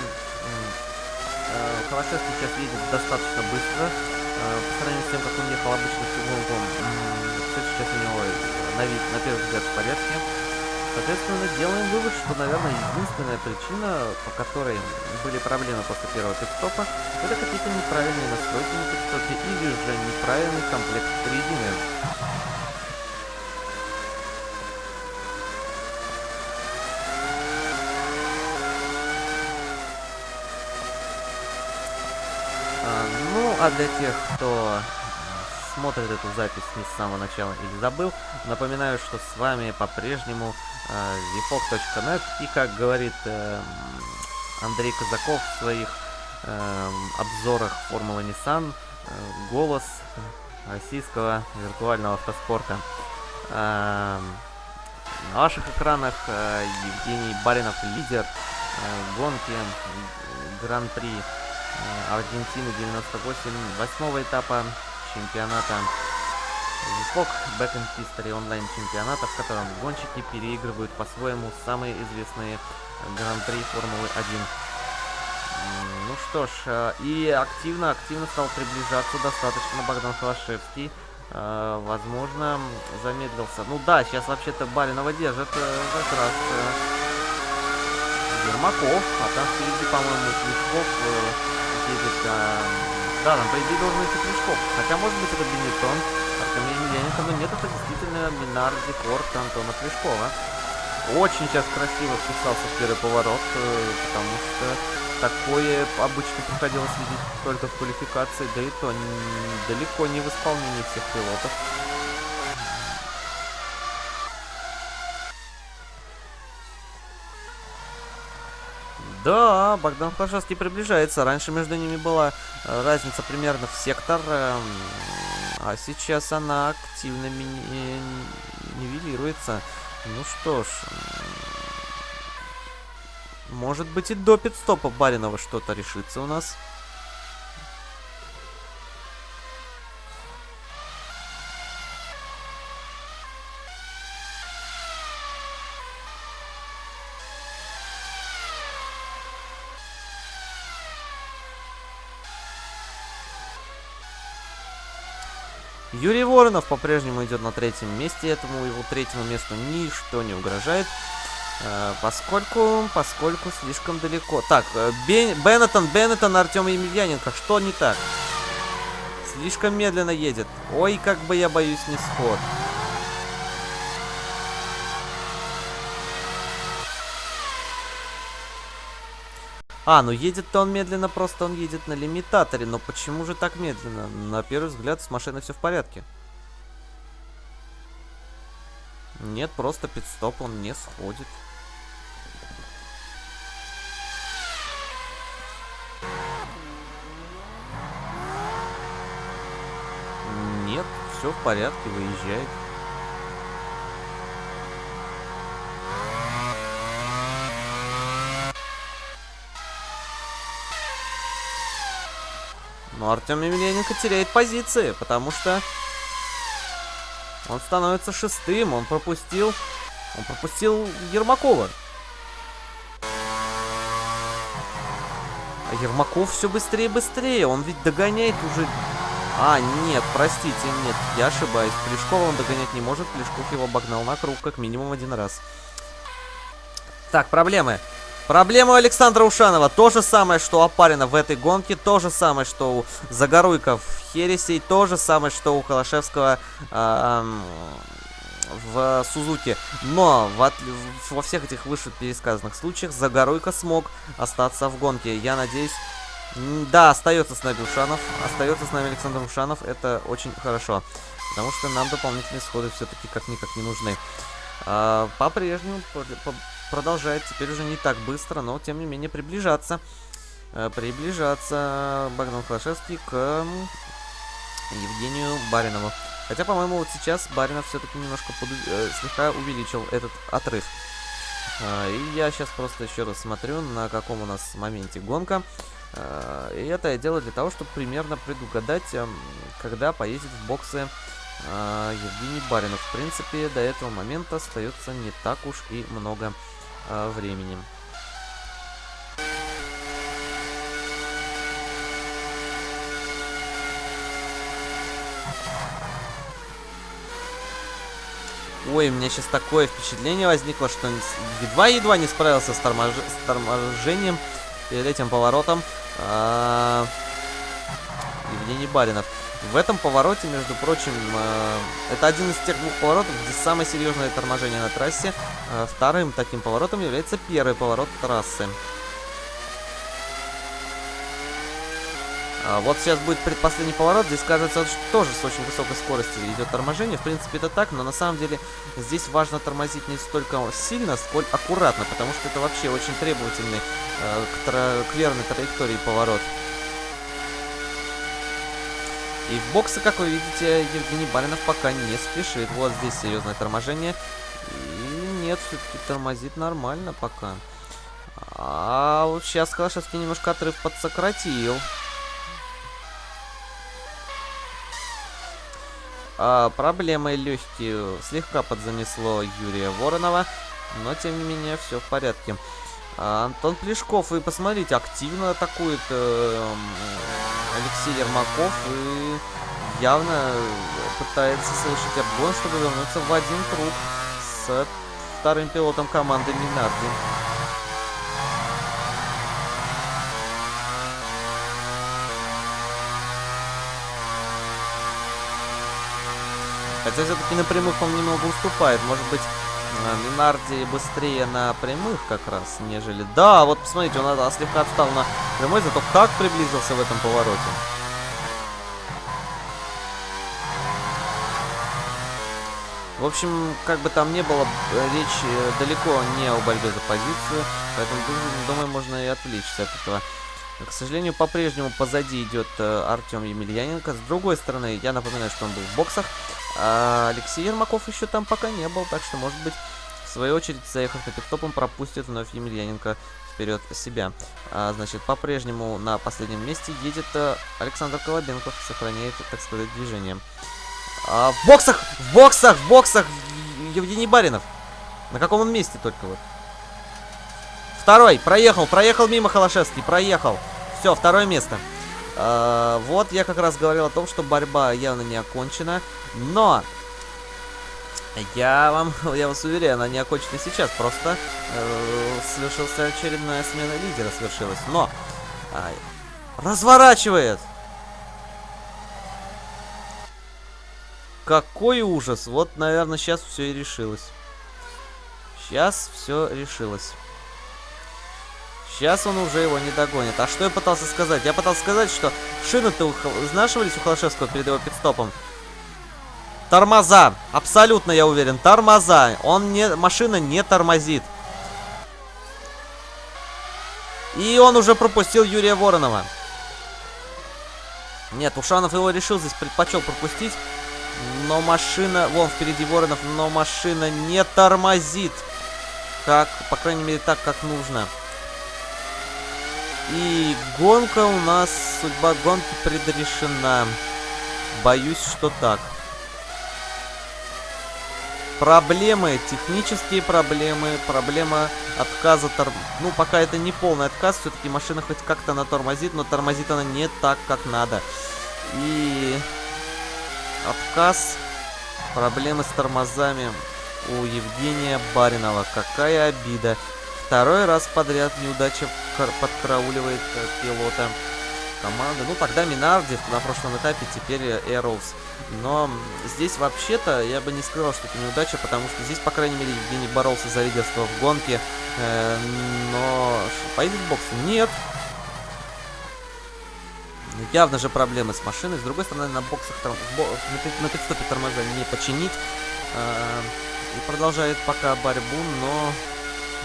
Холошевский сейчас едет достаточно быстро. Э, по сравнению с тем, как он ехал обычно в гонком, все сейчас у него на вид, на первый взгляд, в порядке. Соответственно, делаем вывод, что, наверное, единственная причина, по которой были проблемы после первого пидстопа, это какие-то неправильные настройки на пидстопе или же неправильный комплект резины. А для тех, кто смотрит эту запись не с самого начала или забыл, напоминаю, что с вами по-прежнему э, и, как говорит э, Андрей Казаков в своих э, обзорах Формулы Nissan, э, голос российского виртуального автоспорта. Э, на ваших экранах э, Евгений Баринов, лидер э, гонки Гран-при Э, Аргентины 98 восьмого этапа чемпионата Висок Back in History онлайн чемпионата, в котором гонщики переигрывают по-своему самые известные гран-при Формулы 1. Ну что ж, э, и активно-активно стал приближаться достаточно Богдан Холошевский. Э, возможно, замедлился. Ну да, сейчас вообще-то Баринова держит как раз Ермаков, а там впереди, по-моему, Слишков едет э, Да, там, по идее, должен идти Плешков. Хотя, может быть, это Бенетон, Емельяненко, но нет, это действительно Минар Декорт Антона Плешкова. Очень сейчас красиво вписался в первый поворот, э, потому что такое обычно приходилось видеть только в квалификации, да и то далеко не в исполнении всех пилотов. Да, Богдан Хлашевский приближается. Раньше между ними была э, разница примерно в сектор, эм, а сейчас она активно нивелируется. Ну что ж, может быть и до пидстопа Баринова что-то решится у нас. Юрий Воронов по-прежнему идет на третьем месте, этому его третьему месту ничто не угрожает. Э, поскольку, поскольку слишком далеко. Так, э, Бен, Беннетон, Беннетон, Артем Емельяненко, что не так? Слишком медленно едет. Ой, как бы я боюсь не сход. А, ну едет-то он медленно, просто он едет на лимитаторе. Но почему же так медленно? На первый взгляд с машиной все в порядке. Нет, просто пидстоп, он не сходит. Нет, все в порядке, выезжает. Но Артем Емельяненко теряет позиции, потому что он становится шестым. Он пропустил... Он пропустил Ермакова. А Ермаков все быстрее и быстрее. Он ведь догоняет уже... А, нет, простите, нет, я ошибаюсь. Плешкова он догонять не может. Плешков его обогнал на круг как минимум один раз. Так, проблемы. Проблема у Александра Ушанова. То же самое, что у Апарина в этой гонке. То же самое, что у Загоруйка в Хересей. То же самое, что у Холошевского э, в Сузуке. Но в, во всех этих выше пересказанных случаях Загоруйка смог остаться в гонке. Я надеюсь... Да, остается с нами Ушанов. Остается с нами Александр Ушанов. Это очень хорошо. Потому что нам дополнительные сходы все-таки как-никак не нужны. А, По-прежнему продолжает теперь уже не так быстро, но тем не менее приближаться. Э, приближаться Богдан Клашевский к Евгению Баринову. Хотя, по-моему, вот сейчас Баринов все-таки немножко под, э, слегка увеличил этот отрыв. Э, и я сейчас просто еще раз смотрю, на каком у нас моменте гонка. И это я делаю для того, чтобы примерно предугадать, э, когда поедет в боксы Евгений Баринов. В принципе, до этого момента остается не так уж и много э, временем. Ой, у меня сейчас такое впечатление возникло, что едва-едва не справился с, тормож... с торможением перед этим поворотом а... Евгений Баринов. В этом повороте, между прочим, э, это один из тех двух поворотов, где самое серьезное торможение на трассе. Э, вторым таким поворотом является первый поворот трассы. А вот сейчас будет предпоследний поворот. Здесь, кажется, тоже с очень высокой скоростью идет торможение. В принципе, это так, но на самом деле здесь важно тормозить не столько сильно, сколь аккуратно, потому что это вообще очень требовательный э, к, к верной траектории поворот. И в боксы, как вы видите, Евгений Баринов пока не спешит. Вот здесь серьезное торможение. И нет, все-таки тормозит нормально пока. А вот сейчас Калашевский немножко отрыв подсократил. А, проблемой легкие слегка подзанесло Юрия Воронова. Но, тем не менее, все в порядке. А, Антон Плешков, вы посмотрите, активно атакует э, Алексей Ермаков и явно пытается совершить обгон, чтобы вернуться в один круг с вторым пилотом команды Минарди. Хотя все-таки на прямых он немного уступает. Может быть, Минарди быстрее на прямых как раз, нежели... Да, вот посмотрите, он слегка отстал на прямой, зато как приблизился в этом повороте. В общем, как бы там ни было, речь э, далеко не о борьбе за позицию, поэтому, думаю, можно и отвлечься от этого. К сожалению, по-прежнему позади идет э, Артем Емельяненко. С другой стороны, я напоминаю, что он был в боксах. А Алексей Ермаков еще там пока не был, так что, может быть, в свою очередь, заехав на пидстоп, он пропустит вновь Емельяненко вперед себя. А, значит, по-прежнему на последнем месте едет э, Александр Колобенков, сохраняет, так сказать, движение. А, в боксах! В боксах! В боксах! Евгений Баринов. На каком он месте только вот? Второй. Проехал. Проехал мимо Холошевский. Проехал. Все, второе место. А, вот я как раз говорил о том, что борьба явно не окончена. Но... Я вам, я вас уверяю, она не окончена сейчас. Просто э, совершился очередная смена лидера, свершилась. Но... Э, разворачивает! Какой ужас. Вот, наверное, сейчас все и решилось. Сейчас все решилось. Сейчас он уже его не догонит. А что я пытался сказать? Я пытался сказать, что шины-то изнашивались у Холошевского перед его пидстопом. Тормоза. Абсолютно я уверен. Тормоза. Он не... Машина не тормозит. И он уже пропустил Юрия Воронова. Нет, Ушанов его решил здесь предпочел пропустить. Но машина... Вон, впереди Воронов, но машина не тормозит. Как, по крайней мере, так, как нужно. И гонка у нас... Судьба гонки предрешена. Боюсь, что так. Проблемы, технические проблемы, проблема отказа торм... Ну, пока это не полный отказ, все-таки машина хоть как-то она тормозит, но тормозит она не так, как надо. И отказ, проблемы с тормозами у Евгения Баринова. Какая обида. Второй раз подряд неудача подкрауливает э, пилота команды. Ну, тогда Минарди на прошлом этапе, теперь Эроуз. Но здесь вообще-то я бы не сказал, что это неудача, потому что здесь, по крайней мере, Евгений боролся за лидерство в гонке. Э, но поедет в бокс? Нет. Явно же проблемы с машиной. С другой стороны, на боксах торм... на пидстопе тормоза не починить. Э, и продолжает пока борьбу, но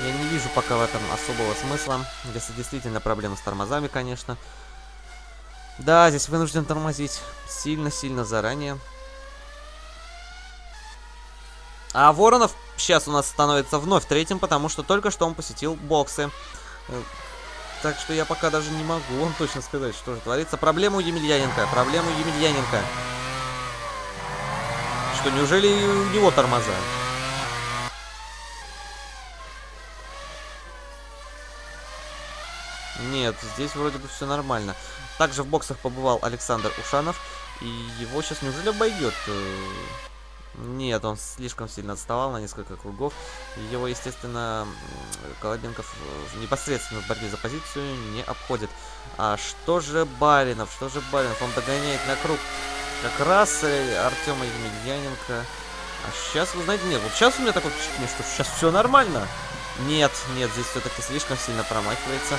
я не вижу пока в этом особого смысла. Если действительно проблемы с тормозами, конечно. Да, здесь вынужден тормозить сильно-сильно заранее. А Воронов сейчас у нас становится вновь третьим, потому что только что он посетил боксы. Э, так что я пока даже не могу вам точно сказать, что же творится. Проблема у Емельяненко. Проблема у Емельяненко. Что, неужели у него тормоза? Нет, здесь вроде бы все нормально. Также в боксах побывал Александр Ушанов. И его сейчас неужели обойдет? Э, нет, он слишком сильно отставал на несколько кругов. Его, естественно, Колобенков э, непосредственно в борьбе за позицию не обходит. А что же Баринов? Что же Баринов? Он догоняет на круг как раз э, Артема Емельяненко. А сейчас, вы знаете, нет, вот сейчас у меня такое впечатление, что сейчас все нормально. Нет, нет, здесь все-таки слишком сильно промахивается.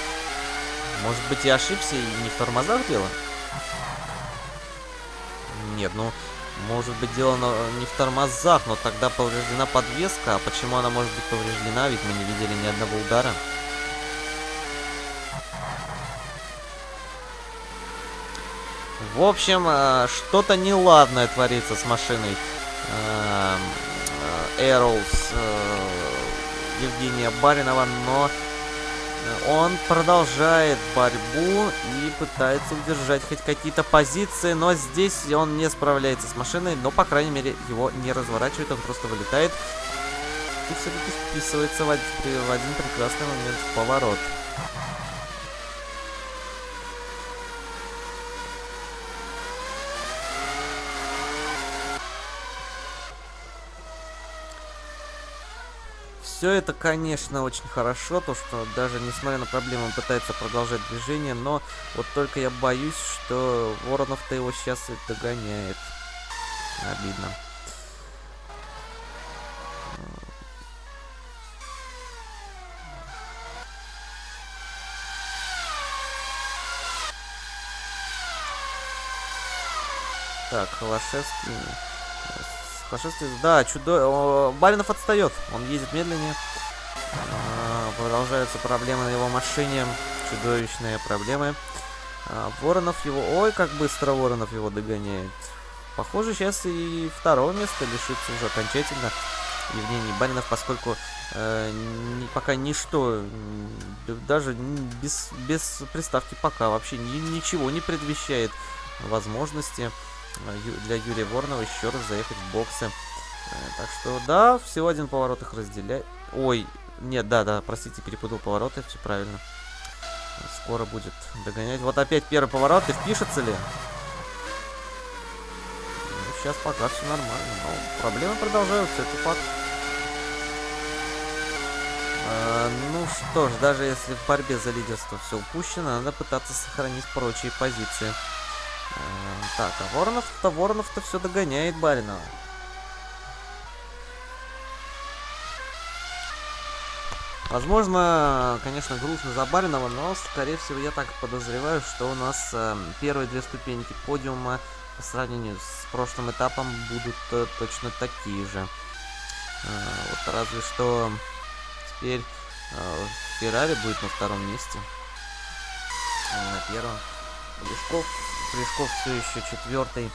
Может быть, я ошибся и не в тормозах дело? Нет, ну, может быть, дело не в тормозах, но тогда повреждена подвеска. А почему она может быть повреждена? Ведь мы не видели ни одного удара. В общем, э, что-то неладное творится с машиной Эроуз э, Евгения Баринова, но он продолжает борьбу и пытается удержать хоть какие-то позиции, но здесь он не справляется с машиной, но, по крайней мере, его не разворачивает, он просто вылетает и все-таки вписывается в один, в один прекрасный момент в поворот. Все это, конечно, очень хорошо, то что даже несмотря на проблемы он пытается продолжать движение, но вот только я боюсь, что Воронов-то его сейчас и догоняет. Обидно. Так, Холошевский... Холошевский... Да, чудо... Баринов отстает. Он ездит медленнее. А, продолжаются проблемы на его машине. Чудовищные проблемы. А, Воронов его... Ой, как быстро Воронов его догоняет. Похоже, сейчас и второго места лишится уже окончательно Евгений Баринов, поскольку э, ни, пока ничто, даже без, без приставки пока вообще ни, ничего не предвещает возможности для Юрия Воронова еще раз заехать в боксы. Э, так что, да, всего один поворот их разделяет. Ой, нет, да, да, простите, перепутал повороты, все правильно. Скоро будет догонять. Вот опять первый поворот, и впишется ли? сейчас пока все нормально, но проблемы продолжаются, это факт. А, ну что ж, даже если в борьбе за лидерство все упущено, надо пытаться сохранить прочие позиции. А, так, а Воронов-то Воронов-то все догоняет Баринова. Возможно, конечно, грустно за Баринова, но, скорее всего, я так подозреваю, что у нас э, первые две ступеньки подиума по сравнению с прошлым этапом будут э, точно такие же. Э, вот разве что теперь э, Феррари будет на втором месте. А на первом. Плешков, Плешков все еще четвертый.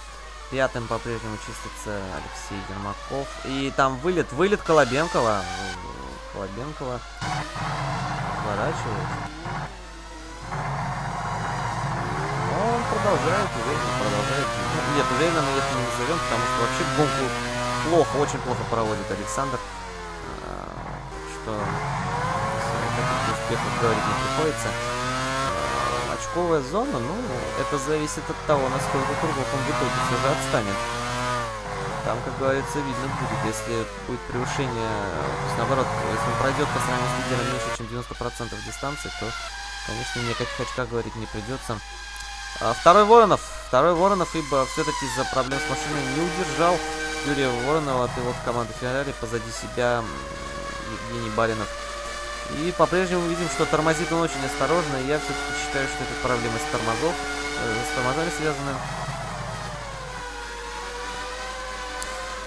Пятым по-прежнему чистится Алексей Ермаков. И там вылет, вылет Колобенкова. Колобенкова сворачивает. он продолжает уверенно, продолжает. Нет, уверенно мы это не назовем, потому что вообще гонку плохо, очень плохо проводит Александр. А, что успехах говорить не приходится. Очковая зона, ну, это зависит от того, насколько кругов он в итоге все же отстанет. Там, как говорится, видно будет, если будет превышение, то есть наоборот, если он пройдет по сравнению с лидером меньше, чем 90% дистанции, то, конечно, ни о каких очках говорить не придется. А, второй Воронов. Второй Воронов, ибо все-таки из-за проблем с машиной не удержал Юрия Воронова, пилот команды Феррари, позади себя Евгений Баринов. И по-прежнему видим, что тормозит он очень осторожно, и я все-таки считаю, что это проблемы с тормозов, э, с тормозами связаны.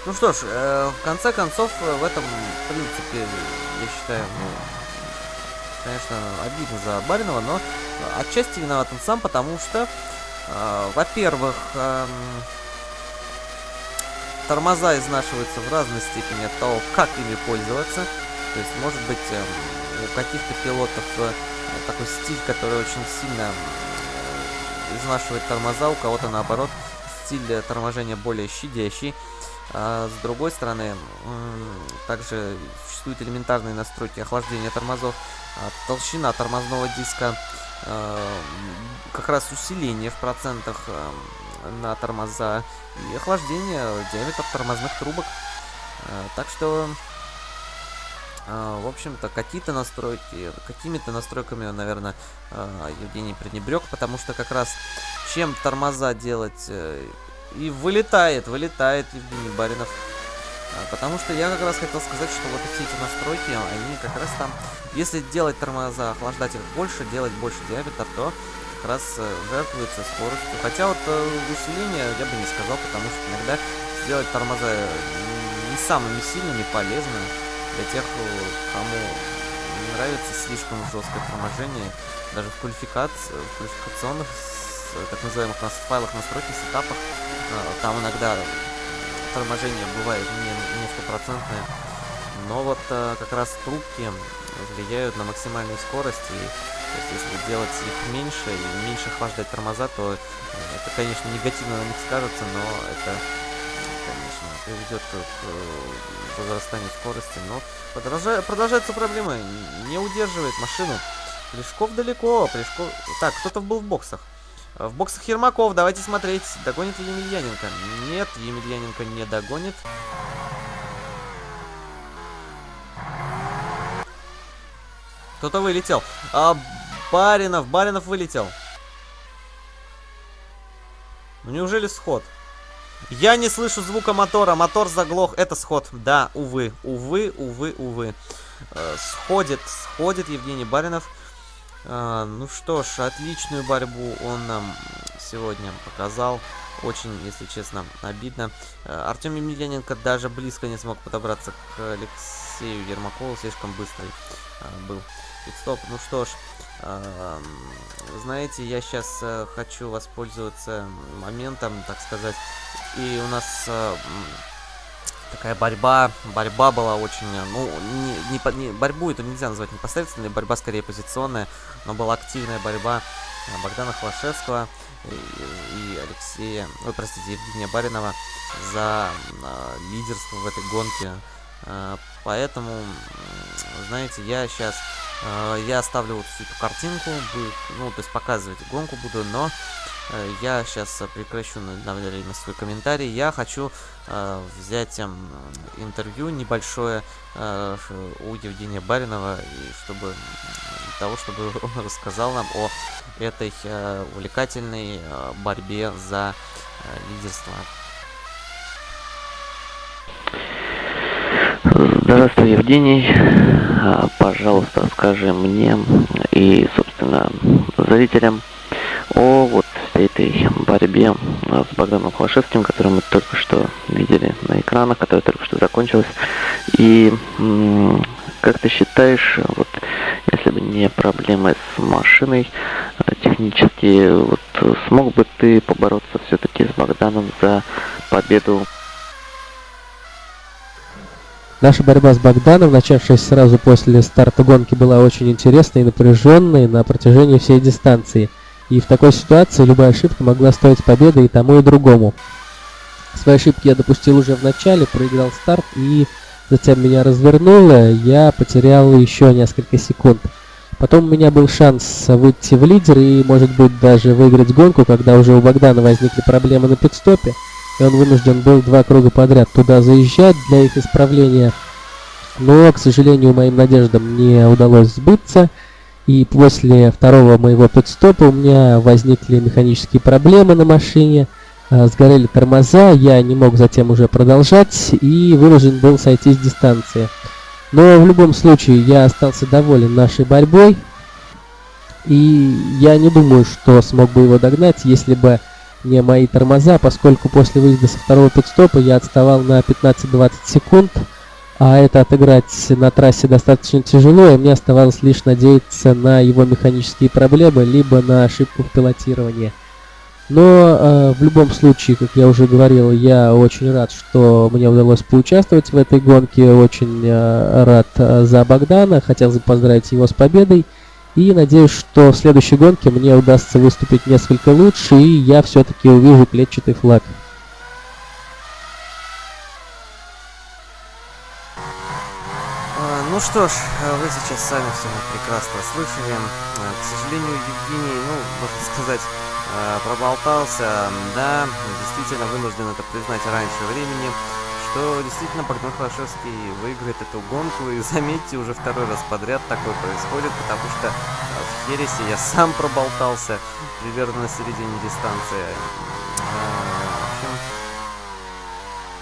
Ну что ж, э, в конце концов, э, в этом, в принципе, я считаю, ну, конечно, обидно за Баринова, но отчасти виноват он сам, потому что, э, во-первых, э, тормоза изнашиваются в разной степени от того, как ими пользоваться. То есть, может быть, э, у каких-то пилотов э, такой стиль, который очень сильно э, изнашивает тормоза, у кого-то наоборот стиль торможения более щадящий. А с другой стороны, также существуют элементарные настройки охлаждения тормозов. А толщина тормозного диска, а, как раз усиление в процентах на тормоза и охлаждение, диаметр тормозных трубок. Так что, в общем-то, какие-то настройки, какими-то настройками, наверное, Евгений пренебрег, потому что как раз чем тормоза делать э, и вылетает, вылетает Евгений Баринов а, потому что я как раз хотел сказать, что вот все эти настройки, они как раз там, если делать тормоза, охлаждать их больше, делать больше диаметр, то как раз э, жертвуется скоростью. Хотя вот э, усиление я бы не сказал, потому что иногда сделать тормоза не самыми сильными полезно для тех, кому не нравится слишком жесткое торможение. Даже в квалификации, в квалификационных, так называемых нас, файлах настройки, сетапах, э, там иногда торможение бывает не, не стопроцентное. Но вот э, как раз трубки влияют на максимальную скорость. И то есть, если делать их меньше и меньше охлаждать тормоза, то э, это, конечно, негативно на них скажется, но это, конечно, приведет к возрастанию скорости. Но продолжает, продолжаются проблемы. Не удерживает машину. Плешков далеко. Плешков... Так, кто-то был в боксах. В боксах Ермаков, давайте смотреть, догонит ли Емельяненко. Нет, Емельяненко не догонит. Кто-то вылетел. А, Баринов, Баринов вылетел. Ну неужели сход? Я не слышу звука мотора. Мотор заглох. Это сход. Да, увы. Увы, увы, увы. Э, сходит, сходит Евгений Баринов. А, ну что ж, отличную борьбу он нам сегодня показал. Очень, если честно, обидно. Артем Емельяненко даже близко не смог подобраться к Алексею Ермакову, слишком быстрый был. Стоп, ну что ж, знаете, я сейчас хочу воспользоваться моментом, так сказать, и у нас такая борьба, борьба была очень, ну, не, не, не, борьбу это нельзя назвать непосредственной, борьба скорее позиционная, но была активная борьба Богдана Хвашевского и, Алексея, ой, простите, Евгения Баринова за э, лидерство в этой гонке. Э, поэтому, знаете, я сейчас, э, я оставлю вот эту картинку, будет, ну, то есть показывать гонку буду, но Э, я сейчас прекращу на время свой комментарий. Я хочу э, взять э, интервью небольшое э, у Евгения Баринова, и чтобы для того, чтобы он рассказал нам о этой э, увлекательной э, борьбе за э, лидерство. Здравствуй, Евгений. А, пожалуйста, скажи мне и, собственно, зрителям о вот этой борьбе а, с Богданом Холошевским, который мы только что видели на экранах, которая только что закончилась. И как ты считаешь, вот если бы не проблемы с машиной а, технически, вот смог бы ты побороться все-таки с Богданом за победу? Наша борьба с Богданом, начавшаяся сразу после старта гонки, была очень интересной и напряженной на протяжении всей дистанции – и в такой ситуации любая ошибка могла стоить победы и тому, и другому. Свои ошибки я допустил уже в начале, проиграл старт и затем меня развернуло, я потерял еще несколько секунд. Потом у меня был шанс выйти в лидер и, может быть, даже выиграть гонку, когда уже у Богдана возникли проблемы на пидстопе, и он вынужден был два круга подряд туда заезжать для их исправления. Но, к сожалению, моим надеждам не удалось сбыться, и после второго моего подстопа у меня возникли механические проблемы на машине, а, сгорели тормоза, я не мог затем уже продолжать и вынужден был сойти с дистанции. Но в любом случае я остался доволен нашей борьбой. И я не думаю, что смог бы его догнать, если бы не мои тормоза, поскольку после выезда со второго пидстопа я отставал на 15-20 секунд а это отыграть на трассе достаточно тяжело, и мне оставалось лишь надеяться на его механические проблемы, либо на ошибку в пилотировании. Но э, в любом случае, как я уже говорил, я очень рад, что мне удалось поучаствовать в этой гонке, очень э, рад э, за Богдана, хотел бы поздравить его с победой. И надеюсь, что в следующей гонке мне удастся выступить несколько лучше, и я все-таки увижу клетчатый флаг. Ну что ж, вы сейчас сами все прекрасно слышали. К сожалению, Евгений, ну, можно сказать, проболтался. Да, действительно вынужден это признать раньше времени, что действительно Богдан Холошевский выиграет эту гонку. И заметьте, уже второй раз подряд такое происходит, потому что в Хересе я сам проболтался примерно на середине дистанции. Э, в общем,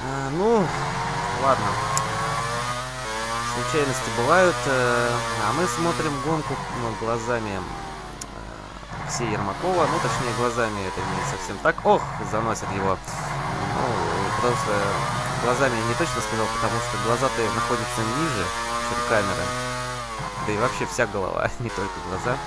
э, ну, ладно случайности бывают. Э, а мы смотрим гонку ну, глазами э, Алексея Ермакова. Ну, точнее, глазами это не совсем так. Ох, заносит его. Ну, что глазами я не точно сказал, потому что глаза-то находятся ниже, чем камера. Да и вообще вся голова, не только глаза.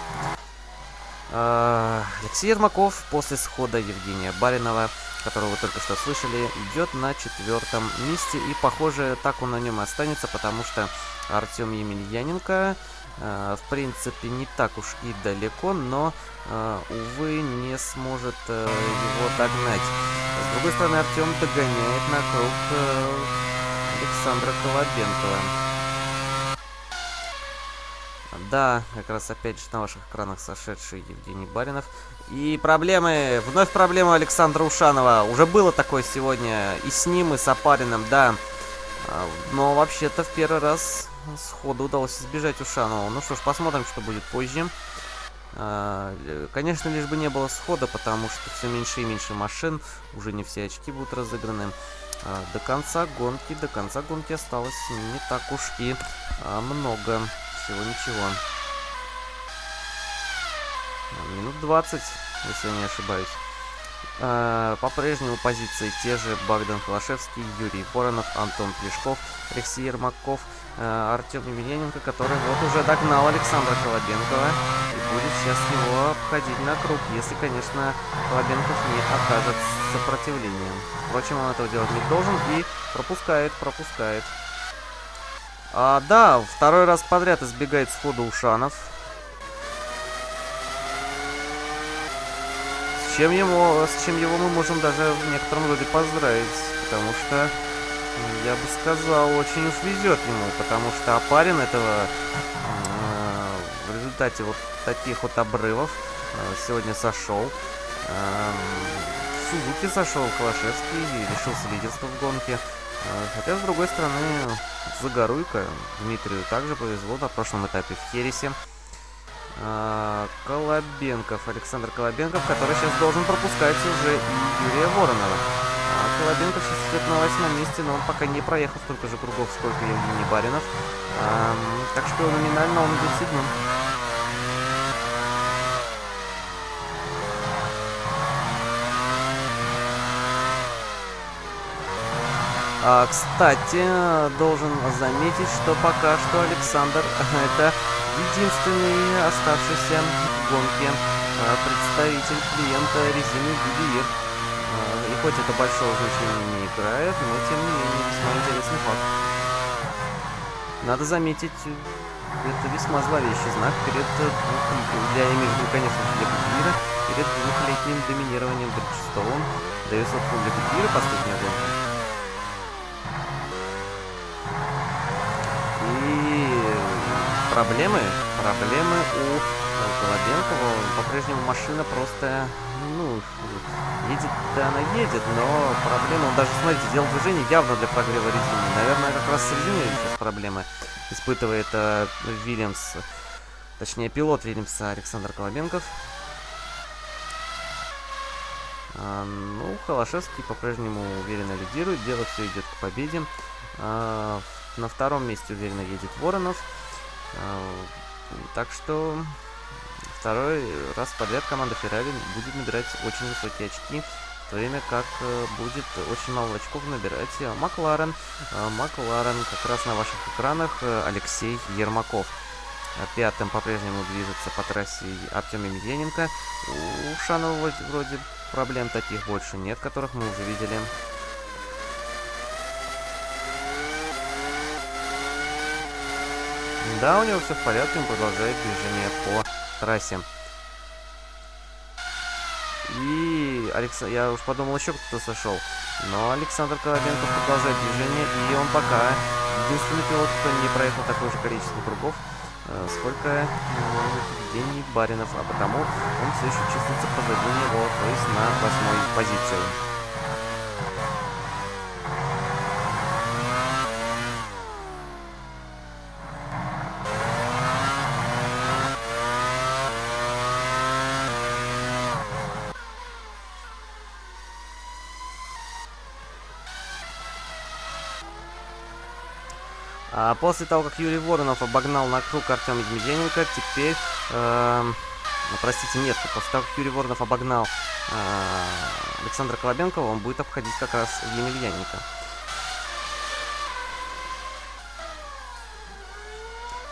Э, Алексей Ермаков после схода Евгения Баринова которого вы только что слышали, идет на четвертом месте. И, похоже, так он на нем и останется, потому что Артем Емельяненко, э, в принципе, не так уж и далеко, но, э, увы, не сможет э, его догнать. С другой стороны, Артем догоняет на круг э, Александра Колобенкова. Да, как раз опять же на ваших экранах сошедший Евгений Баринов. И проблемы, вновь проблема Александра Ушанова. Уже было такое сегодня и с ним, и с Апариным, да. А, но вообще-то в первый раз сходу удалось избежать Ушанова. Ну что ж, посмотрим, что будет позже. А, конечно, лишь бы не было схода, потому что все меньше и меньше машин. Уже не все очки будут разыграны. А, до конца гонки, до конца гонки осталось не так уж и много. Всего ничего. Минут 20, если я не ошибаюсь. Э, По-прежнему позиции те же Богдан Холошевский, Юрий Воронов, Антон Плешков, Алексей Ермаков, э, Артем Емельяненко, который вот уже догнал Александра Колобенкова и будет сейчас его обходить на круг, если, конечно, Колобенков не окажет сопротивления. Впрочем, он этого делать не должен и пропускает, пропускает. А, да, второй раз подряд избегает схода Ушанов. С чем, ему, с чем его мы можем даже в некотором роде поздравить, потому что, я бы сказал, очень уж везет ему, потому что Апарин этого э, в результате вот таких вот обрывов э, сегодня сошел. Эм, Сузуки сошел Калашевский и лишился лидерства в гонке. Э, Хотя, с другой стороны, Загоруйко Дмитрию также повезло на прошлом этапе в Хересе. А, Колобенков, Александр Колобенков, который сейчас должен пропускать уже и Юрия Воронова. А Колобенков сейчас идет на восьмом месте, но он пока не проехал столько же кругов, сколько Евгений Баринов. Ам, так что номинально он идет седьмым. А, кстати, должен заметить, что пока что Александр это единственный оставшийся в гонке а, представитель клиента резины Goodyear. Хоть это большого значения не играет, но тем не менее весьма интересный факт. Надо заметить, это весьма зловещий знак перед двух- для виду, конечно, для Goodyear, перед двухлетним доминированием Бриджстоун. Даю собственно для Goodyear последняя гонка. И проблемы, проблемы у Колобенкова. По-прежнему машина просто, ну, едет, да она едет, но проблема, он даже, смотрите, делал движение явно для прогрева резины. Наверное, как раз с резиной сейчас проблемы испытывает э, Вильямс, точнее, пилот Вильямса Александр Колобенков. А, ну, Холошевский по-прежнему уверенно лидирует, дело все идет к победе. А, на втором месте уверенно едет Воронов. А, Так что второй раз подряд команда Феррари будет набирать очень высокие очки, в то время как э, будет очень мало очков набирать Макларен. А, Макларен как раз на ваших экранах э, Алексей Ермаков. А Пятым по-прежнему движется по трассе Артем Емельяненко. У Шанова вроде проблем таких больше нет, которых мы уже видели. Да, у него все в порядке, он продолжает движение по трассе. И Алекс... я уж подумал, еще кто-то сошел. Но Александр Колобенков продолжает движение, и он пока единственный пилот, кто не проехал такое же количество кругов, э, сколько э, Евгений Баринов, а потому он все еще чувствуется позади него, то есть на восьмой позиции. А после того, как Юрий Воронов обогнал на круг Артема Демидененко, теперь... ну, простите, нет, после того, как Юрий Воронов обогнал э, Александра Колобенкова, он будет обходить как раз Емельяненко.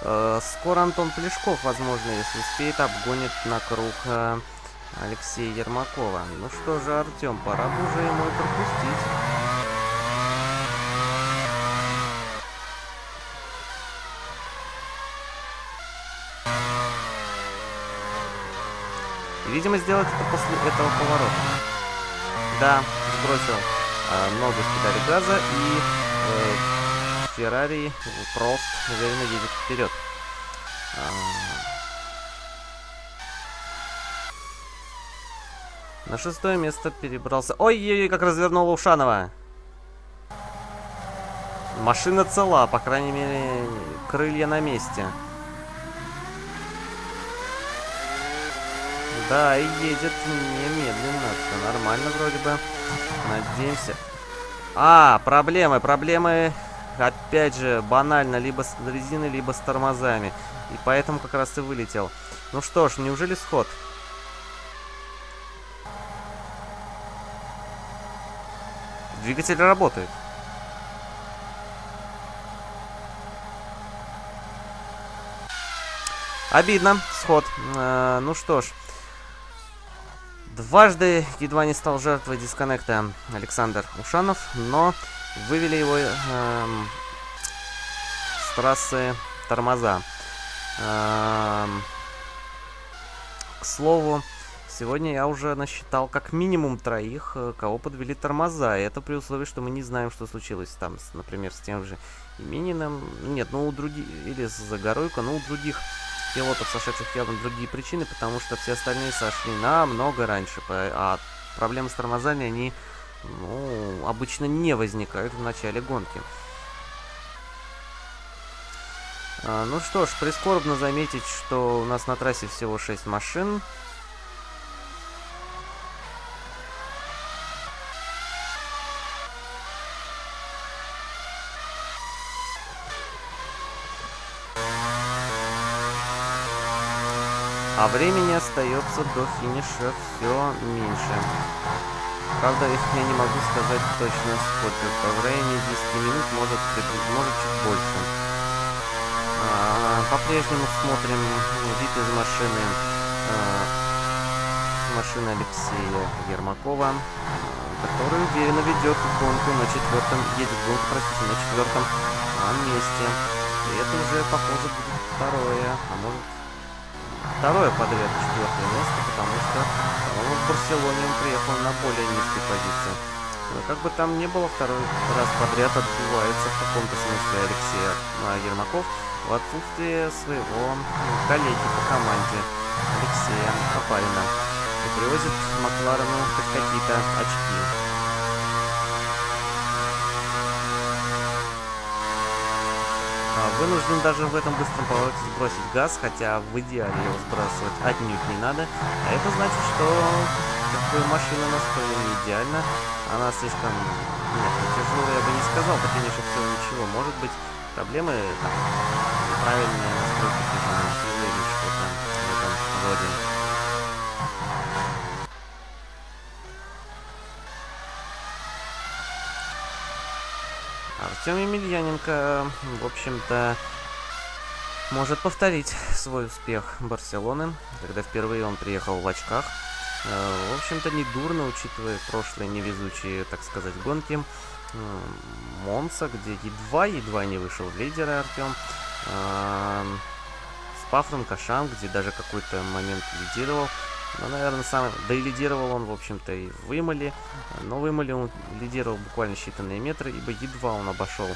Э, скоро Антон Плешков, возможно, если успеет, обгонит на круг э, Алексея Ермакова. Ну что же, Артем, пора бы уже ему пропустить. Видимо, сделать это после этого поворота. Да, сбросил э, ногу с педали газа и э, Феррари просто уверенно едет вперед. А, На шестое место перебрался... Ой-ой-ой, как развернула Ушанова! Машина цела, по крайней мере, крылья на месте. Да, и едет немедленно. Все нормально вроде бы. Надеемся. А, проблемы, проблемы. Опять же, банально, либо с резиной, либо с тормозами. И поэтому как раз и вылетел. Ну что ж, неужели сход? двигатель работает. Обидно, сход. Э, ну что ж. Дважды едва не стал жертвой дисконнекта Александр Ушанов, но вывели его эм, с трассы тормоза. Эм, к слову, сегодня я уже насчитал как минимум троих, э, кого подвели тормоза. И это при условии, что мы не знаем, что случилось там, с, например, с тем же Имениным. Нет, ну у других, или с Загоройко, но у других пилотов, сошедших явно другие причины, потому что все остальные сошли намного раньше. А проблемы с тормозами, они ну, обычно не возникают в начале гонки. А, ну что ж, прискорбно заметить, что у нас на трассе всего 6 машин. А времени остается до финиша все меньше. Правда, я не могу сказать точно сколько. По времени 10 минут может, может чуть больше. А, По-прежнему смотрим вид из машины а, машины Алексея Ермакова, а, который уверенно ведет гонку на четвертом, едет гонку, простите, на четвертом месте. И это уже, похоже, будет второе, а может второе подряд четвертое место, потому что, по-моему, в Барселоне он приехал на более низкой позиции. Но как бы там ни было, второй раз подряд отбивается в каком-то смысле Алексея Ермаков в отсутствие своего коллеги по команде Алексея Попарина и привозит Макларену хоть какие-то очки. Вынужден даже в этом быстром повороте сбросить газ, хотя в идеале его сбрасывать отнюдь не надо. А это значит, что как бы, машина настроена не идеально. Она слишком... Нет, не тяжелая я бы не сказал, хотя меньше всего ничего. Может быть, проблемы там, неправильные настройки движения или что-то в этом роде. Артем Емельяненко, в общем-то, может повторить свой успех Барселоны, когда впервые он приехал в очках. Э, в общем-то, недурно, учитывая прошлые невезучие, так сказать, гонки. Монса, где едва-едва не вышел в лидеры Артем. Спафрон Кашан, где даже какой-то момент лидировал. Ну, наверное, сам... Да и лидировал он, в общем-то, и в Имале. Но в Имале он лидировал буквально считанные метры, ибо едва он обошел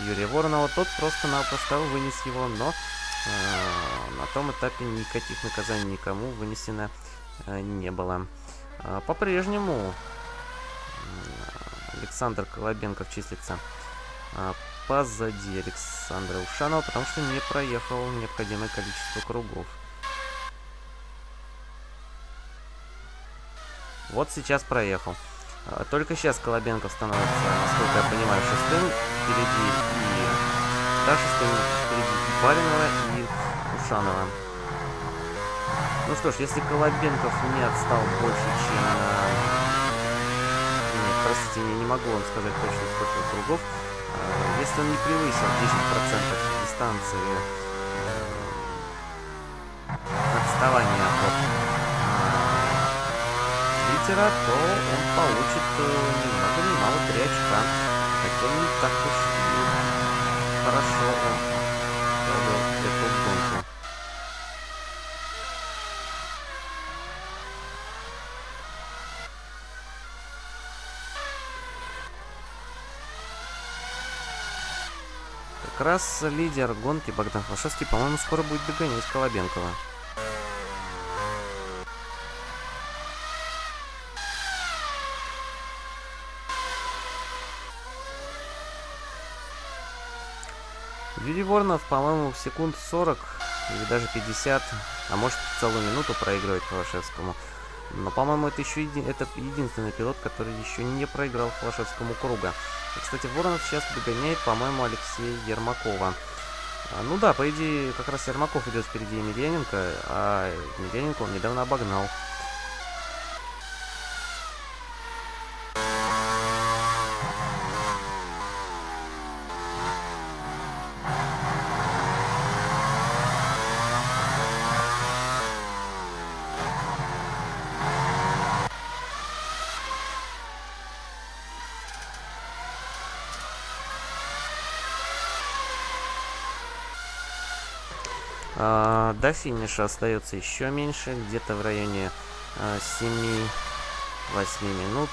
Юрия Воронова. Тот просто-напросто вынес его, но э, на том этапе никаких наказаний никому вынесено э, не было. Э, По-прежнему Александр Колобенков числится э, позади Александра Ушанова, потому что не проехал необходимое количество кругов. Вот сейчас проехал. А, только сейчас Колобенков становится, насколько я понимаю, шестым впереди и... Да, шестым впереди и Баринова, и Ушанова. Ну что ж, если Колобенков не отстал больше, чем... Нет, простите, я не могу вам сказать точно сколько кругов. А, если он не превысил 10% дистанции э, отставания от мастера, то он получит э, ни много ни мало 3 очка. Хотя не так уж и хорошо он провел эту гонку. Как раз лидер гонки Богдан Хвашевский, по-моему, скоро будет догонять Колобенкова. Воронов, по-моему, секунд 40 или даже 50, а может целую минуту проигрывает Холошевскому. Но, по-моему, это еще еди... это единственный пилот, который еще не проиграл Холошевскому круга. И, кстати, Воронов сейчас догоняет, по-моему, Алексея Ермакова. А, ну да, по идее, как раз Ермаков идет впереди Емельяненко, а Емельяненко он недавно обогнал. Финиша остается еще меньше, где-то в районе а, 7-8 минут.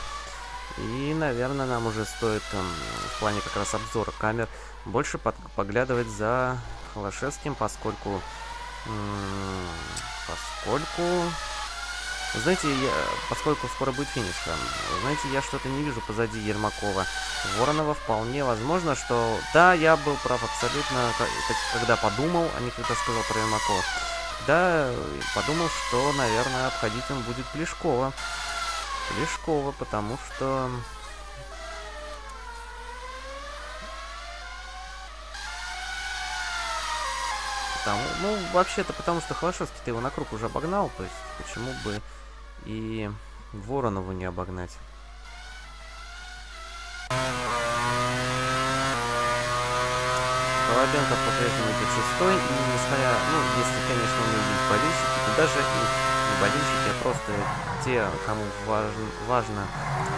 И, наверное, нам уже стоит эм, в плане как раз обзора камер больше поглядывать за Холошевским, поскольку... поскольку... Знаете, я, поскольку скоро будет финиш, эм, знаете, я что-то не вижу позади Ермакова. Воронова вполне возможно, что... Да, я был прав абсолютно, когда подумал, а не когда сказал про Ермакова. Да, подумал, что, наверное, обходить он будет Плешкова. Плешкова, потому что... Потому, ну, вообще-то потому, что Холошевский-то его на круг уже обогнал, то есть почему бы и Воронову не обогнать. Колобенко по-прежнему идет шестой, и несмотря, ну, если, конечно, у него болельщики, то даже и не болельщики, а просто те, кому важен, важно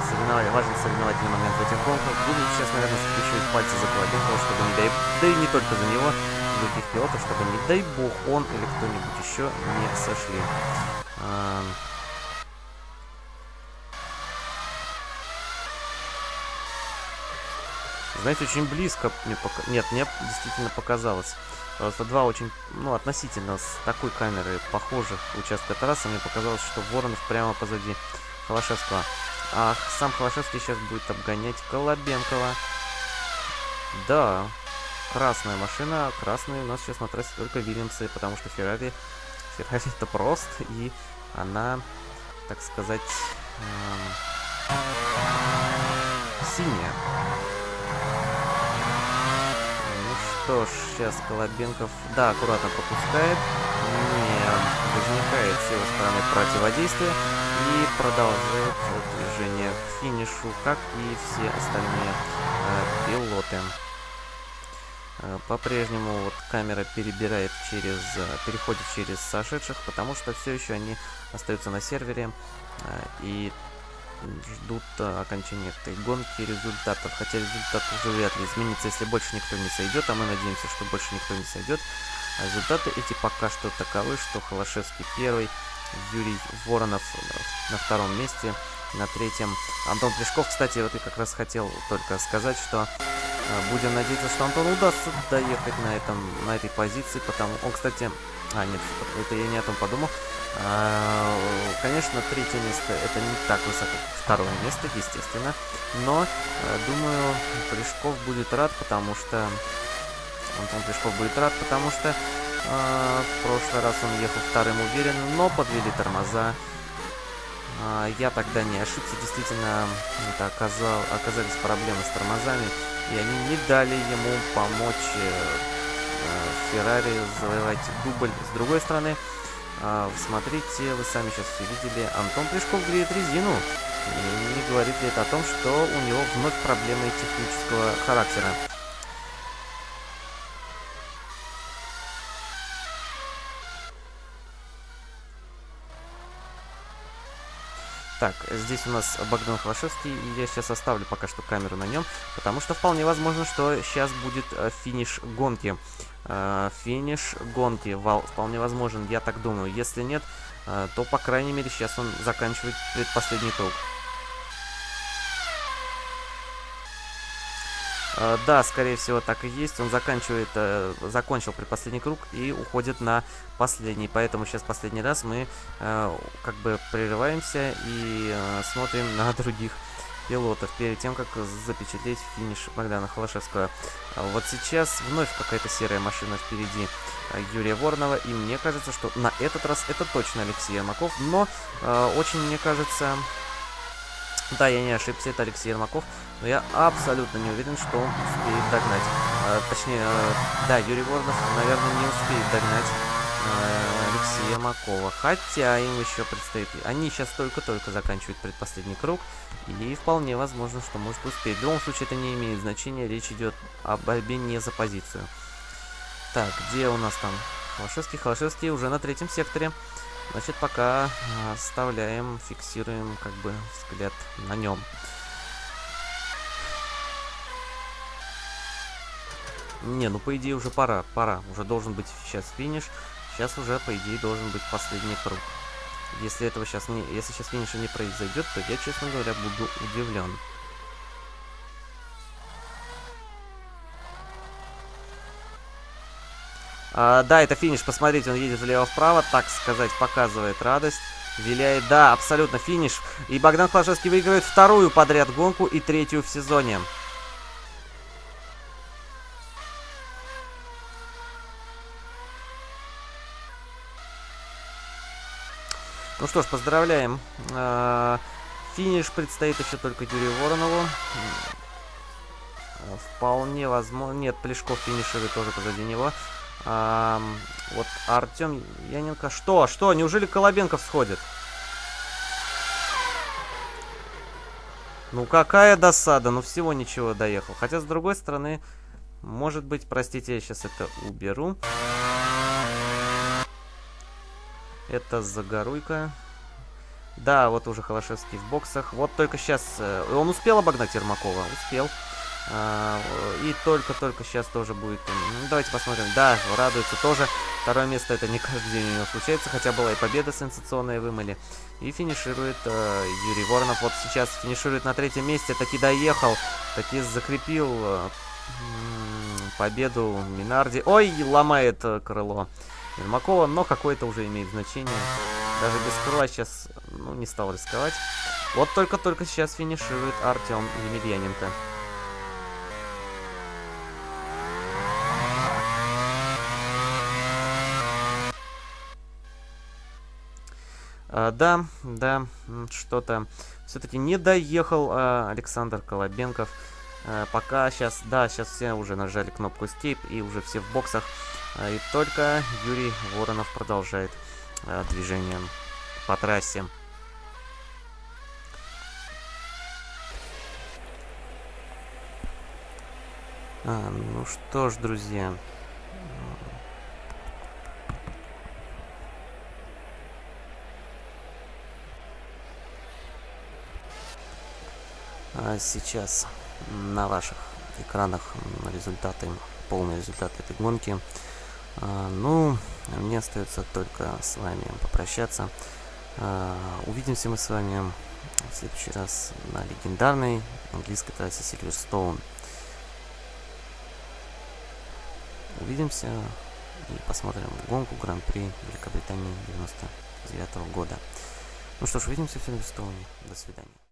соревновать, важен соревновательный момент в этих гонках, будут сейчас, наверное, скрещивать пальцы за Колобенкова, чтобы не дай, да и не только за него, других пилотов, чтобы, не дай бог, он или кто-нибудь еще не сошли. Знаете, очень близко мне пока... Нет, мне действительно показалось. Просто два очень, ну, относительно с такой камеры похожих участка трассы, мне показалось, что Воронов прямо позади Холошевского. А сам Холошевский сейчас будет обгонять Колобенкова. Да, красная машина. Красные у нас сейчас на трассе только Вильямсы, потому что Феррари... Феррари это прост, и она, так сказать, эм, синяя. Ну что ж, сейчас Колобенков, да, аккуратно пропускает, не возникает с его стороны противодействия и продолжает движение к финишу, как и все остальные э, пилоты. Э, По-прежнему вот камера перебирает через, э, переходит через сошедших, потому что все еще они остаются на сервере э, и ждут э, окончания этой гонки результатов. Хотя результат уже вряд ли изменится, если больше никто не сойдет, а мы надеемся, что больше никто не сойдет. А результаты эти пока что таковы, что Холошевский первый, Юрий Воронов э, на втором месте, на третьем Антон Плешков. Кстати, вот я как раз хотел только сказать, что э, будем надеяться, что Антону удастся доехать на, этом, на этой позиции, потому... Он, кстати... А, нет, это я не о том подумал. А, Конечно, третье место это не так высоко, как второе место, естественно. Но, э, думаю, Плешков будет рад, потому что... Антон Плешков будет рад, потому что э, в прошлый раз он ехал вторым уверенно, но подвели тормоза. А, Я тогда не ошибся, действительно, это оказал, оказались проблемы с тормозами, и они не дали ему помочь э, Феррари завоевать дубль. С другой стороны, а, смотрите, вы сами сейчас все видели, Антон Плешков греет резину. И не говорит ли это о том, что у него вновь проблемы технического характера? Так, здесь у нас Богдан Холошевский, и я сейчас оставлю пока что камеру на нем, потому что вполне возможно, что сейчас будет э, финиш гонки. Э, финиш гонки вполне возможен, я так думаю. Если нет, э, то, по крайней мере, сейчас он заканчивает предпоследний круг. Э, Да, скорее всего, так и есть. Он заканчивает, закончил предпоследний круг и уходит на последний. Поэтому сейчас последний раз мы как бы прерываемся и смотрим на других пилотов перед тем, как запечатлеть финиш Богдана Холошевского. А Вот сейчас вновь какая-то серая машина впереди э, Юрия Воронова, и мне кажется, что на этот раз это точно Алексей Ермаков, но э, очень мне кажется... Да, я не ошибся, это Алексей Ермаков, но я абсолютно не уверен, что он успеет догнать. Э, точнее, э, да, Юрий Воронов, наверное, не успеет догнать Ермакова. Хотя им еще предстоит... Они сейчас только-только заканчивают предпоследний круг, и вполне возможно, что может успеть. В любом случае, это не имеет значения, речь идет о борьбе не за позицию. Так, где у нас там Холошевский? Холошевский уже на третьем секторе. Значит, пока э, оставляем, фиксируем как бы взгляд на нем. Не, ну по идее уже пора, пора. Уже должен быть сейчас финиш. Сейчас уже, по идее, должен быть последний круг. Если этого сейчас не... Если сейчас финиша не произойдет, то я, честно говоря, буду удивлен. А, да, это финиш, посмотрите, он едет влево-вправо, так сказать, показывает радость. Виляет, да, абсолютно финиш. И Богдан Хлашевский выигрывает вторую подряд гонку и третью в сезоне. Ну что ж, поздравляем. А, финиш предстоит еще только Юрию Воронову. Вполне возможно... Нет, Плешков финиширует тоже позади него. А, вот Артем Яненко. Что? Что? Неужели Колобенков сходит? Ну какая досада. Ну всего ничего доехал. Хотя с другой стороны, может быть, простите, я сейчас это уберу. Это Загоруйка. Да, вот уже Холошевский в боксах. Вот только сейчас... Э, он успел обогнать Ермакова? Успел. А, и только-только сейчас тоже будет... Ну, давайте посмотрим. Да, радуется тоже. Второе место это не каждый день у него случается, хотя была и победа сенсационная вымыли. И финиширует э, Юрий Воронов. Вот сейчас финиширует на третьем месте. Таки доехал, таки закрепил э, победу Минарди. Ой, ломает крыло Ермакова, но какое-то уже имеет значение. Даже без крыла сейчас ну, не стал рисковать. Вот только-только сейчас финиширует Артем Емельяненко. А, да, да, что-то все-таки не доехал а, Александр Колобенков. А, пока сейчас, да, сейчас все уже нажали кнопку Escape и уже все в боксах. А, и только Юрий Воронов продолжает а, движение по трассе. А, ну что ж, друзья. А сейчас на ваших экранах результаты, полные результаты этой гонки. А, ну, мне остается только с вами попрощаться. А, увидимся мы с вами в следующий раз на легендарной английской трассе Сильверстоун. Увидимся и посмотрим гонку Гран-при Великобритании 99 -го года. Ну что ж, увидимся в Сильверстоуне. До свидания.